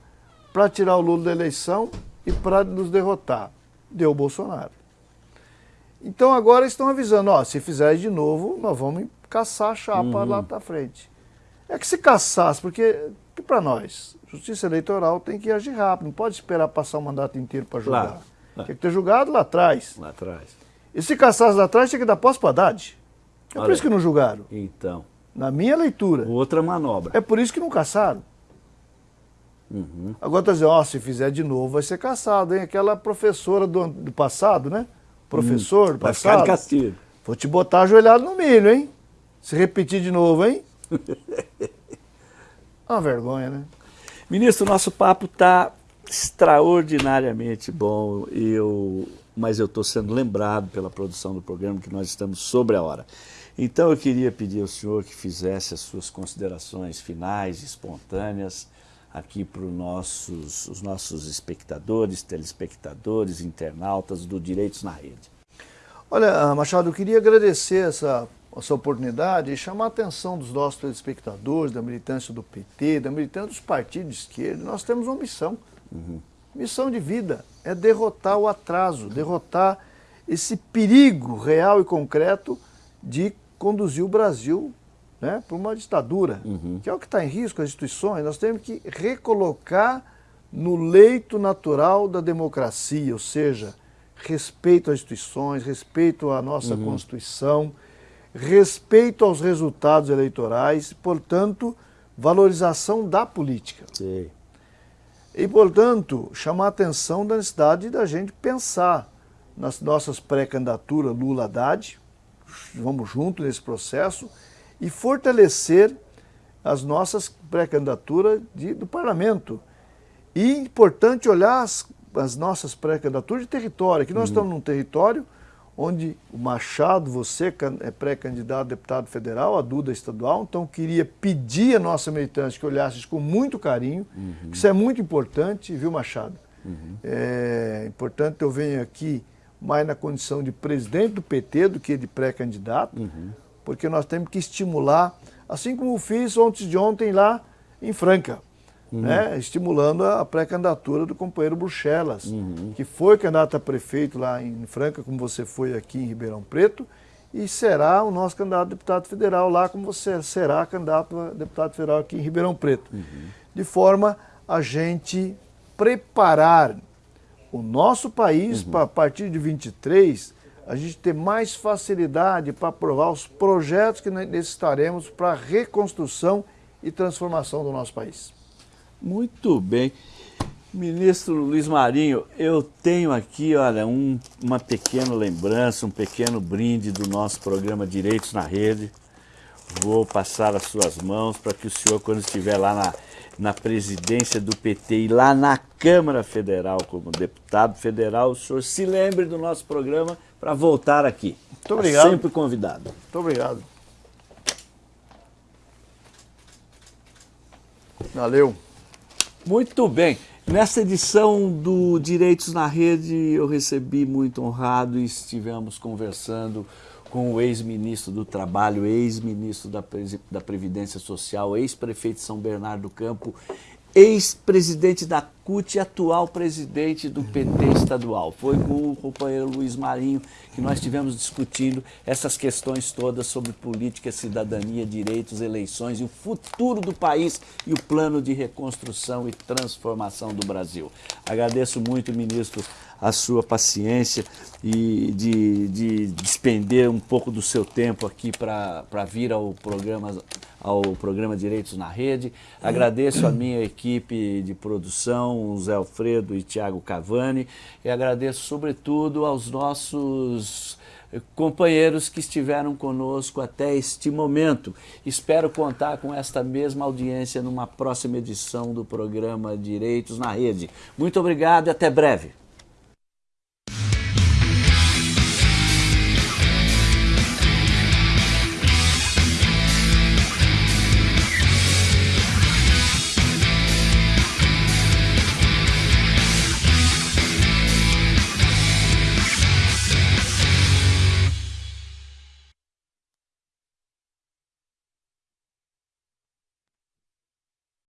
para tirar o Lula da eleição e para nos derrotar. Deu o Bolsonaro. Então agora estão avisando, ó, se fizer de novo, nós vamos caçar a chapa uhum. lá para frente. É que se caçasse, porque que para nós, justiça eleitoral tem que agir rápido, não pode esperar passar o mandato inteiro para julgar. Claro. Tem que ter julgado lá atrás. Lá atrás. E se caçasse lá atrás, tinha que dar posse para Haddad. É Olha, por isso que não julgaram. Então. Na minha leitura. Outra manobra. É por isso que não caçaram. Uhum. Agora está dizendo, ó, se fizer de novo vai ser caçado, hein? Aquela professora do, do passado, né? Professor hum, do passado. Vai ficar de castigo. Vou te botar ajoelhado no milho, hein? Se repetir de novo, hein? Uma vergonha, né? Ministro, nosso papo está extraordinariamente bom, eu, mas eu estou sendo lembrado pela produção do programa que nós estamos sobre a hora. Então eu queria pedir ao senhor que fizesse as suas considerações finais, espontâneas, aqui para os nossos, os nossos espectadores, telespectadores, internautas do Direitos na Rede. Olha, Machado, eu queria agradecer essa, essa oportunidade e chamar a atenção dos nossos telespectadores, da militância do PT, da militância dos partidos de esquerda. Nós temos uma missão, uhum. missão de vida, é derrotar o atraso, derrotar esse perigo real e concreto de conduzir o Brasil né, para uma ditadura, uhum. que é o que está em risco, as instituições, nós temos que recolocar no leito natural da democracia, ou seja, respeito às instituições, respeito à nossa uhum. Constituição, respeito aos resultados eleitorais, portanto, valorização da política. Sim. E, portanto, chamar a atenção da necessidade da gente pensar nas nossas pré-candidaturas Lula-Haddad, vamos junto nesse processo, e fortalecer as nossas pré-candidaturas do parlamento. E importante olhar as, as nossas pré-candidaturas de território. Aqui nós uhum. estamos num território onde o Machado, você é pré-candidato a deputado federal, a Duda estadual, então queria pedir a nossa militância que olhasse isso com muito carinho, uhum. isso é muito importante, viu Machado? Uhum. É importante eu venho aqui mais na condição de presidente do PT do que de pré-candidato, uhum porque nós temos que estimular, assim como fiz ontem de ontem lá em Franca, uhum. né, estimulando a pré-candidatura do companheiro Bruxelas, uhum. que foi candidato a prefeito lá em Franca, como você foi aqui em Ribeirão Preto, e será o nosso candidato a deputado federal lá, como você será candidato a deputado federal aqui em Ribeirão Preto. Uhum. De forma a gente preparar o nosso país uhum. para, a partir de 23, a gente ter mais facilidade para aprovar os projetos que necessitaremos para a reconstrução e transformação do nosso país. Muito bem. Ministro Luiz Marinho, eu tenho aqui, olha, um, uma pequena lembrança, um pequeno brinde do nosso programa Direitos na Rede. Vou passar as suas mãos para que o senhor, quando estiver lá na, na presidência do PT e lá na Câmara Federal, como deputado federal, o senhor se lembre do nosso programa para voltar aqui. Muito tá obrigado. sempre convidado. Muito obrigado. Valeu. Muito bem. Nessa edição do Direitos na Rede, eu recebi muito honrado e estivemos conversando com o ex-ministro do Trabalho, ex-ministro da, da Previdência Social, ex-prefeito de São Bernardo do Campo ex-presidente da CUT e atual presidente do PT estadual. Foi com o companheiro Luiz Marinho que nós estivemos discutindo essas questões todas sobre política, cidadania, direitos, eleições e o futuro do país e o plano de reconstrução e transformação do Brasil. Agradeço muito, ministro, a sua paciência e de, de despender um pouco do seu tempo aqui para vir ao programa, ao programa Direitos na Rede. Agradeço a minha equipe de produção, Zé Alfredo e Tiago Cavani, e agradeço sobretudo aos nossos companheiros que estiveram conosco até este momento. Espero contar com esta mesma audiência numa próxima edição do programa Direitos na Rede. Muito obrigado e até breve.